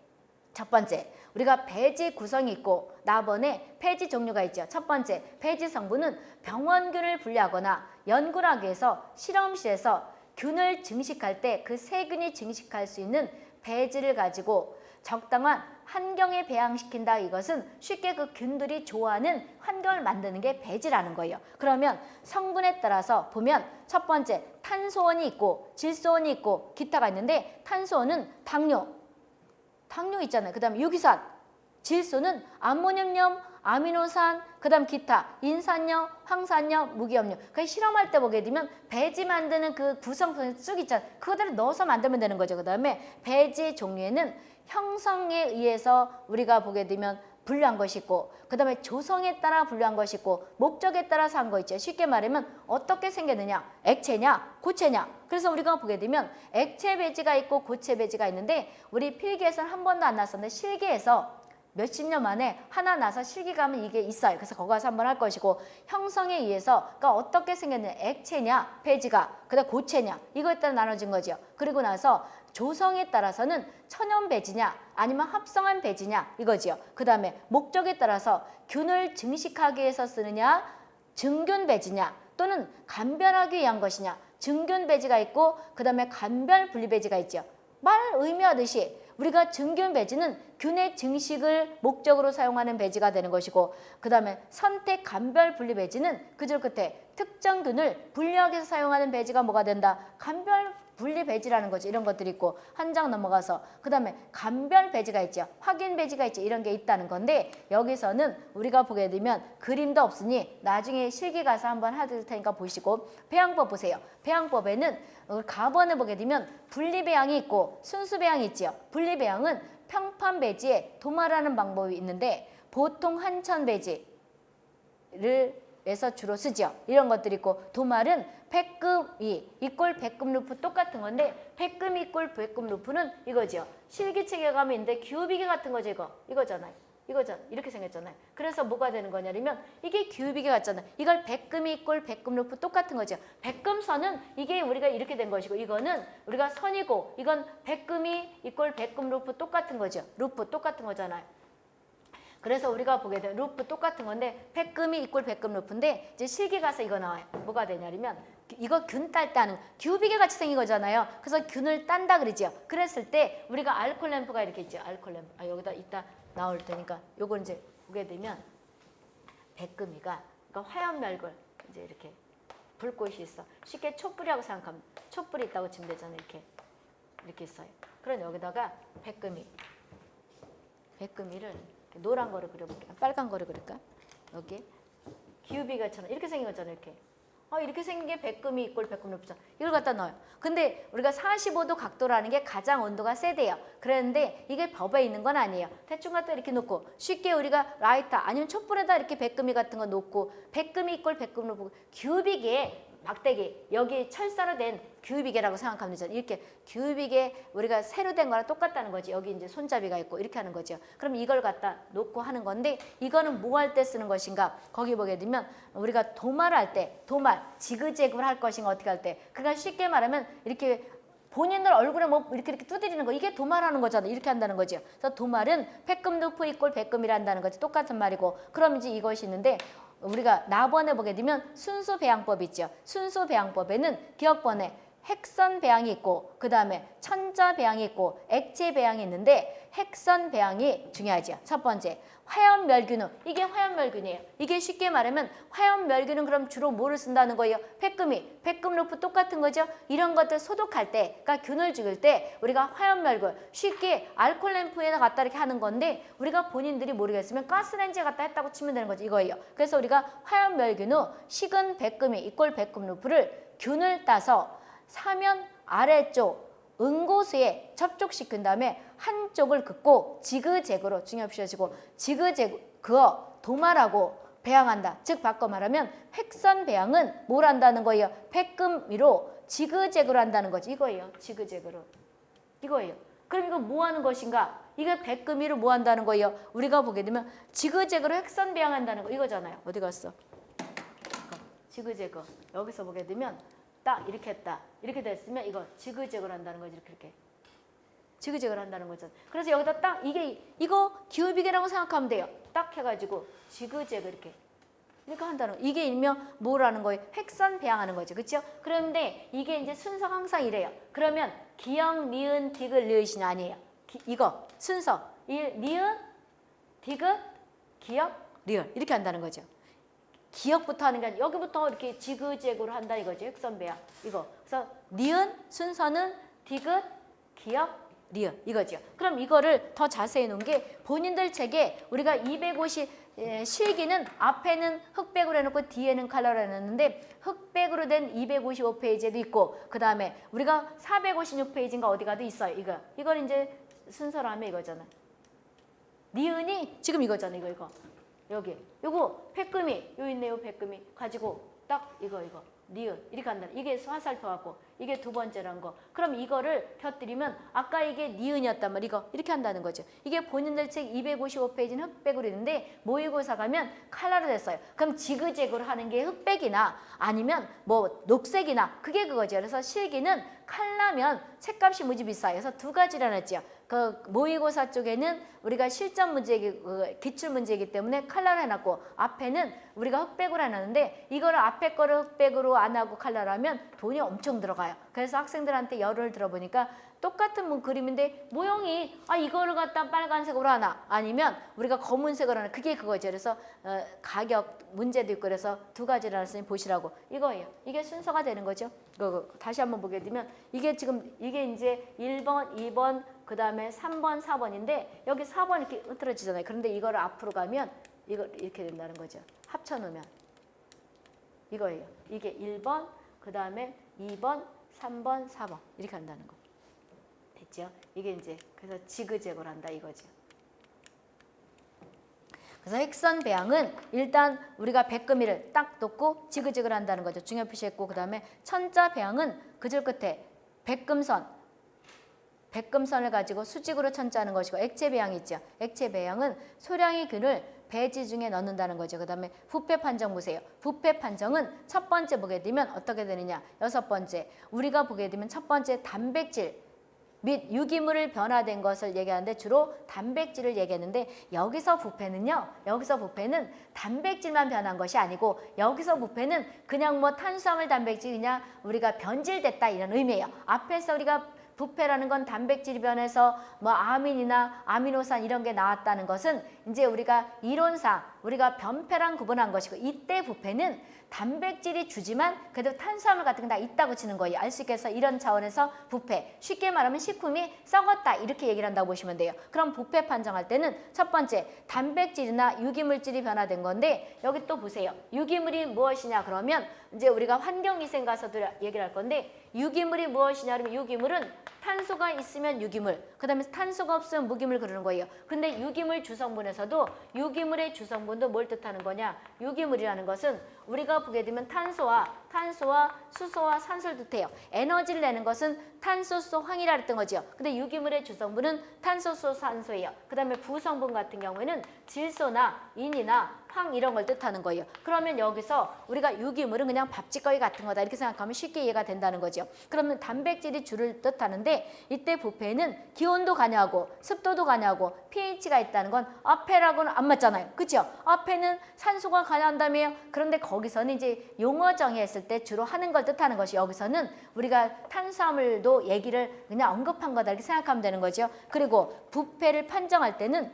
첫 번째, 우리가 배지 구성이 있고 나번에 폐지 종류가 있죠. 첫 번째, 배지 성분은 병원균을 분리하거나 연구를 하기 위해서 실험실에서 균을 증식할 때 그 세균이 증식할 수 있는 배지를 가지고 적당한 환경에 배양시킨다 이것은 쉽게 그 균들이 좋아하는 환경을 만드는 게 배지라는 거예요. 그러면 성분에 따라서 보면 첫 번째 탄소원이 있고 질소원이 있고 기타가 있는데 탄소원은 당뇨, 당뇨 있잖아요. 그 다음에 유기산, 질소는 암모늄염, 아미노산, 그 다음 기타, 인산염, 황산염, 무기염료. 그 실험할 때 보게 되면 배지 만드는 그 구성품이 쭉 있잖아요. 그거대로 넣어서 만들면 되는 거죠. 그 다음에 배지 종류에는 형성에 의해서 우리가 보게 되면 분류한 것이 있고 그 다음에 조성에 따라 분류한 것이 있고 목적에 따라서 한 거 있죠. 쉽게 말하면 어떻게 생겼느냐 액체냐 고체냐 그래서 우리가 보게 되면 액체 배지가 있고 고체 배지가 있는데 우리 필기에서는 한 번도 안 났었는데 실기에서 몇십 년 만에 하나 나서 실기감은 이게 있어요. 그래서 거기 가서 한번 할 것이고 형성에 의해서 그러니까 어떻게 생겼느냐 액체냐 배지가 그다음 고체냐 이거에 따라 나눠진 거죠. 그리고 나서 조성에 따라서는 천연 배지냐 아니면 합성한 배지냐 이거지요. 그 다음에 목적에 따라서 균을 증식하기 위해서 쓰느냐 증균 배지냐 또는 간별하기 위한 것이냐 증균 배지가 있고 그 다음에 간별 분리 배지가 있죠. 말 의미하듯이 우리가 증균 배지는 균의 증식을 목적으로 사용하는 배지가 되는 것이고 그 다음에 선택 간별 분리 배지는 그줄 끝에 특정 균을 분리하기 위해서 사용하는 배지가 뭐가 된다? 간별 분리 배지라는 거죠. 이런 것들이 있고 한 장 넘어가서 그 다음에 간별 배지가 있죠. 확인 배지가 있죠. 이런 게 있다는 건데 여기서는 우리가 보게 되면 그림도 없으니 나중에 실기 가서 한번 하실 테니까 보시고 배양법 보세요. 배양법에는 가번을 보게 되면 분리 배양이 있고 순수 배양이 있죠. 분리 배양은 평판 배지에 도말하는 방법이 있는데 보통 한천 배지를 에서 주로 쓰죠. 이런 것들이 있고 도말은 백금이 이꼴 백금 루프 똑같은 건데 백금이 이꼴 백금 루프는 이거죠. 실기책에 가면 있는데 귀후비개 같은 거죠. 이거. 이거잖아요. 이거잖아. 이렇게 생겼잖아요. 그래서 뭐가 되는 거냐면 이게 귀후비개 같잖아요. 이걸 백금이 이꼴 백금 루프 똑같은 거죠. 백금선은 이게 우리가 이렇게 된 것이고 이거는 우리가 선이고 이건 백금이 이꼴 백금 루프 똑같은 거죠. 루프 똑같은 거잖아요. 그래서 우리가 보게 되면 루프 똑같은 건데 백금이 equal 백금 루프인데 이제 실기 가서 이거 나와요. 뭐가 되냐면 이거 균 따는 귀이개 같이 생긴 거잖아요. 그래서 균을 딴다 그러죠. 그랬을 때 우리가 알콜 램프가 이렇게 있죠. 알콜 램프. 아 여기다 이따 나올 테니까 요걸 이제 보게 되면 백금이가 그러니까 화염멸균 이제 이렇게 불꽃이 있어. 쉽게 촛불이라고 생각하면 촛불이 있다고 치면 되잖아요. 이렇게 이렇게 있어요. 그럼 여기다가 백금이 백금이를 노란 거를 그려볼게요. 빨간 거를 그릴까? 여기 기우비가처럼 이렇게 생긴 거잖아요. 이렇게. 어, 이렇게 생긴 게 백금이 이꼴 백금 높죠. 이걸 갖다 넣어요. 근데 우리가 45도 각도라는 게 가장 온도가 세대요. 그랬는데 이게 법에 있는 건 아니에요. 대충 갖다 이렇게 놓고 쉽게 우리가 라이터 아니면 촛불에다 이렇게 백금이 같은 거 놓고 백금이 이꼴 백금 높고 규빅에 막대기 여기 철사로 된 규빅이라고 생각하면 되죠. 이렇게 규빅에 우리가 새로 된 거랑 똑같다는 거지. 여기 이제 손잡이가 있고 이렇게 하는 거죠. 그럼 이걸 갖다 놓고 하는 건데 이거는 뭐 할 때 쓰는 것인가? 거기 보게 되면 우리가 도말할 때 도말 지그재그를 할 것인가 어떻게 할 때 그러니까 쉽게 말하면 이렇게 본인들 얼굴에 뭐 이렇게 이렇게 두드리는 거 이게 도말하는 거잖아 이렇게 한다는 거죠 그래서 도말은 백금 루프 이꼴 백금이란다는 거지 똑같은 말이고 그럼 이제 이것이 있는데 우리가 나번에 보게 되면 순수 배양법 있죠. 순수 배양법에는 기억번에 획선 배양이 있고 그 다음에 천자 배양이 있고 액체 배양이 있는데 획선 배양이 중요하죠 첫 번째 화염 멸균은 이게 화염 멸균이에요. 이게 쉽게 말하면 화염 멸균은 그럼 주로 뭐를 쓴다는 거예요? 백금이, 백금 루프 똑같은 거죠? 이런 것들 소독할 때, 그러니까 균을 죽일 때 우리가 화염 멸균 쉽게 알콜 램프에다 갖다 이렇게 하는 건데 우리가 본인들이 모르겠으면 가스렌지에 갖다 했다고 치면 되는 거죠. 이거예요. 그래서 우리가 화염 멸균 후 식은 백금이 equal 백금 루프를 균을 따서 사면 아래쪽 응고수에 접촉시킨 다음에 한쪽을 긋고 지그재그로 중요시하시고 지그재그 그어 도말하고 배양한다. 즉 바꿔 말하면 획선 배양은 뭘 한다는 거예요? 백금 위로 지그재그로 한다는 거지. 이거예요. 지그재그로. 이거예요. 그럼 이거 뭐 하는 것인가? 이게 백금 위로 뭐 한다는 거예요? 우리가 보게 되면 지그재그로 획선 배양한다는 거 이거잖아요. 어디 갔어? 지그재그. 여기서 보게 되면 딱 이렇게 했다. 이렇게 됐으면 이거 지그재그로 한다는 거지. 이렇게 이렇게. 지그재그로 한다는 거죠. 그래서 여기다 딱 이게 이거 기울비계라고 생각하면 돼요. 딱 해가지고 지그재그 이렇게 이렇게 한다는 거. 이게 일명 뭐라는 거예요? 획선 배양하는 거죠. 그렇죠? 그런데 이게 이제 순서가 항상 이래요. 그러면 기역, 니은, 디귿, 리을이냐 아니에요. 기, 이거 순서 일, 니은, 디귿, 기역, 리을 이렇게 한다는 거죠. 기억부터 하는 게 아니라 여기부터 이렇게 지그재그로 한다 이거죠. 획선 배양 이거. 그래서 니은 순서는 디귿, 기역, 리을 이거죠. 그럼 이거를 더 자세히 놓은 게 본인들 책에 우리가 250 예, 실기는 앞에는 흑백으로 해놓고 뒤에는 컬러로 해놨는데 흑백으로 된 255페이지에도 있고 그 다음에 우리가 456페이지인가 어디 가도 있어요. 이거 이걸 이제 순서라면 이거잖아. 니은이 지금 이거잖아. 이거 이거 여기 요거 백금이 요 있네요. 백금이 가지고 딱 이거 이거 니은 이렇게 한다. 이게 화살표 갖고 이게 두 번째란 거. 그럼 이거를 곁들이면 아까 이게 니은이었단 말 이거 이렇게 한다는 거죠. 이게 본인들 책 255페이지는 흑백으로 있는데 모의고사 가면 칼라로 됐어요. 그럼 지그재그로 하는 게 흑백이나 아니면 뭐 녹색이나 그게 그거죠. 그래서 실기는 칼라면 책값이 무지 비싸요. 그래서 두 가지를 했지요. 그 모의고사 쪽에는 우리가 실전 문제이기 그 기출 문제이기 때문에 칼라로 해놨고 앞에는 우리가 흑백으로 해놨는데 이거를 앞에 거를 흑백으로 안 하고 칼라로 하면 돈이 엄청 들어가요. 그래서 학생들한테 열을 들어보니까 똑같은 문 그림인데 모형이 아 이거를 갖다 빨간색으로 하나 아니면 우리가 검은색으로 하나 그게 그거죠. 그래서 어, 가격 문제도 있고 그래서 두 가지를 하나씩 보시라고 이거예요. 이게 순서가 되는 거죠. 그, 다시 한번 보게 되면 이게 지금 이게 이제 1번, 2번 그 다음에 3번, 4번인데 여기 4번 이렇게 흐트러지잖아요. 그런데 이거를 앞으로 가면 이거 이렇게 된다는 거죠. 합쳐놓으면 이거예요. 이게 1번, 그 다음에 2번, 3번, 4번 이렇게 한다는 거. 됐죠? 이게 이제 그래서 지그재그로 한다 이거죠. 그래서 핵선 배양은 일단 우리가 백금이를 딱 놓고 지그재그를 한다는 거죠. 중요 표시했고 그 다음에 천자 배양은 그절 끝에 백금선 백금선을 가지고 수직으로 천자하는 것이고 액체 배양이 있죠. 액체 배양은 소량의 균을 배지 중에 넣는다는 거죠. 그 다음에 부패 판정 보세요. 부패 판정은 첫 번째 보게 되면 어떻게 되느냐. 여섯 번째 우리가 보게 되면 첫 번째 단백질 및 유기물을 변화된 것을 얘기하는데 주로 단백질을 얘기했는데 여기서 부패는요. 여기서 부패는 단백질만 변한 것이 아니고 여기서 부패는 그냥 뭐 탄수화물 단백질 그냥 우리가 변질됐다 이런 의미예요. 앞에서 우리가 부패라는 건 단백질이 변해서 뭐 아민이나 아미노산 이런 게 나왔다는 것은 이제 우리가 이론상 우리가 변폐랑 구분한 것이고 이때 부패는 단백질이 주지만 그래도 탄수화물 같은 게 다 있다고 치는 거예요. 알수 해서 이런 차원에서 부패. 쉽게 말하면 식품이 썩었다 이렇게 얘기를 한다고 보시면 돼요. 그럼 부패 판정할 때는 첫 번째 단백질이나 유기물질이 변화된 건데 여기 또 보세요. 유기물이 무엇이냐 그러면 이제 우리가 환경위생 가서도 얘기를 할 건데 유기물이 무엇이냐 그러면 유기물은 탄소가 있으면 유기물, 그 다음에 탄소가 없으면 무기물 그러는 거예요. 근데 유기물 주성분에서도 유기물의 주성분도 뭘 뜻하는 거냐? 유기물이라는 것은 우리가 보게 되면 탄소와 탄소와 수소와 산소를 뜻해요. 에너지를 내는 것은 탄소, 수소, 황이라 했던 거죠. 근데 유기물의 주성분은 탄소, 수소, 산소예요. 그 다음에 부성분 같은 경우에는 질소나 인이나 황 이런 걸 뜻하는 거예요. 그러면 여기서 우리가 유기물은 그냥 밥짓거리 같은 거다 이렇게 생각하면 쉽게 이해가 된다는 거죠. 그러면 단백질이 주를 뜻하는데 이때 부패는 기온도 가냐고 습도도 가냐고 pH가 있다는 건 앞에라고는 안 맞잖아요. 그렇죠? 앞에는 산소가 관여한다며요. 그런데 거기서는 이제 용어 정의했을 때 주로 하는 걸 뜻하는 것이 여기서는 우리가 탄수화물도 얘기를 그냥 언급한 거다 이렇게 생각하면 되는 거죠. 그리고 부패를 판정할 때는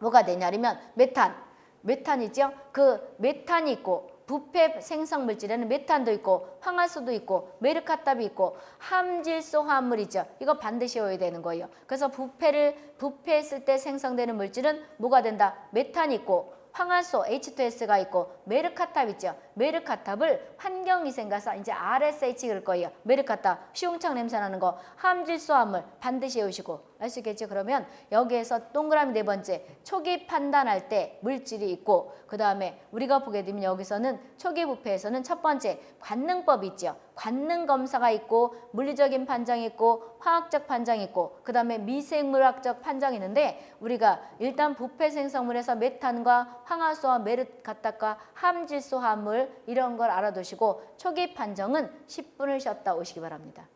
뭐가 되냐면 메탄 메탄이죠. 그 메탄이 있고 부패 생성 물질에는 메탄도 있고 황화수소도 있고 메르캅탄이 있고 함질소 화합물이죠. 이거 반드시 외워야 되는 거예요. 그래서 부패를 부패했을 때 생성되는 물질은 뭐가 된다? 메탄이 있고 황화수소 H2S가 있고 메르캅탄 있죠. 메르캅탄을 환경위생가서 이제 RSH 그럴 거예요. 메르캅탄 시궁창 냄새 나는 거 함질소 화합물 반드시 외우시고 알 수 있겠죠? 그러면 여기에서 동그라미 네 번째 초기 판단할 때 물질이 있고 그 다음에 우리가 보게 되면 여기서는 초기 부패에서는 첫 번째 관능법 있죠. 관능 검사가 있고 물리적인 판정이 있고 화학적 판정이 있고 그 다음에 미생물학적 판정이 있는데 우리가 일단 부패 생성물에서 메탄과 황화수와 메르카탑과 함질소 화합물 이런 걸 알아두시고 초기 판정은 10분을 쉬었다 오시기 바랍니다.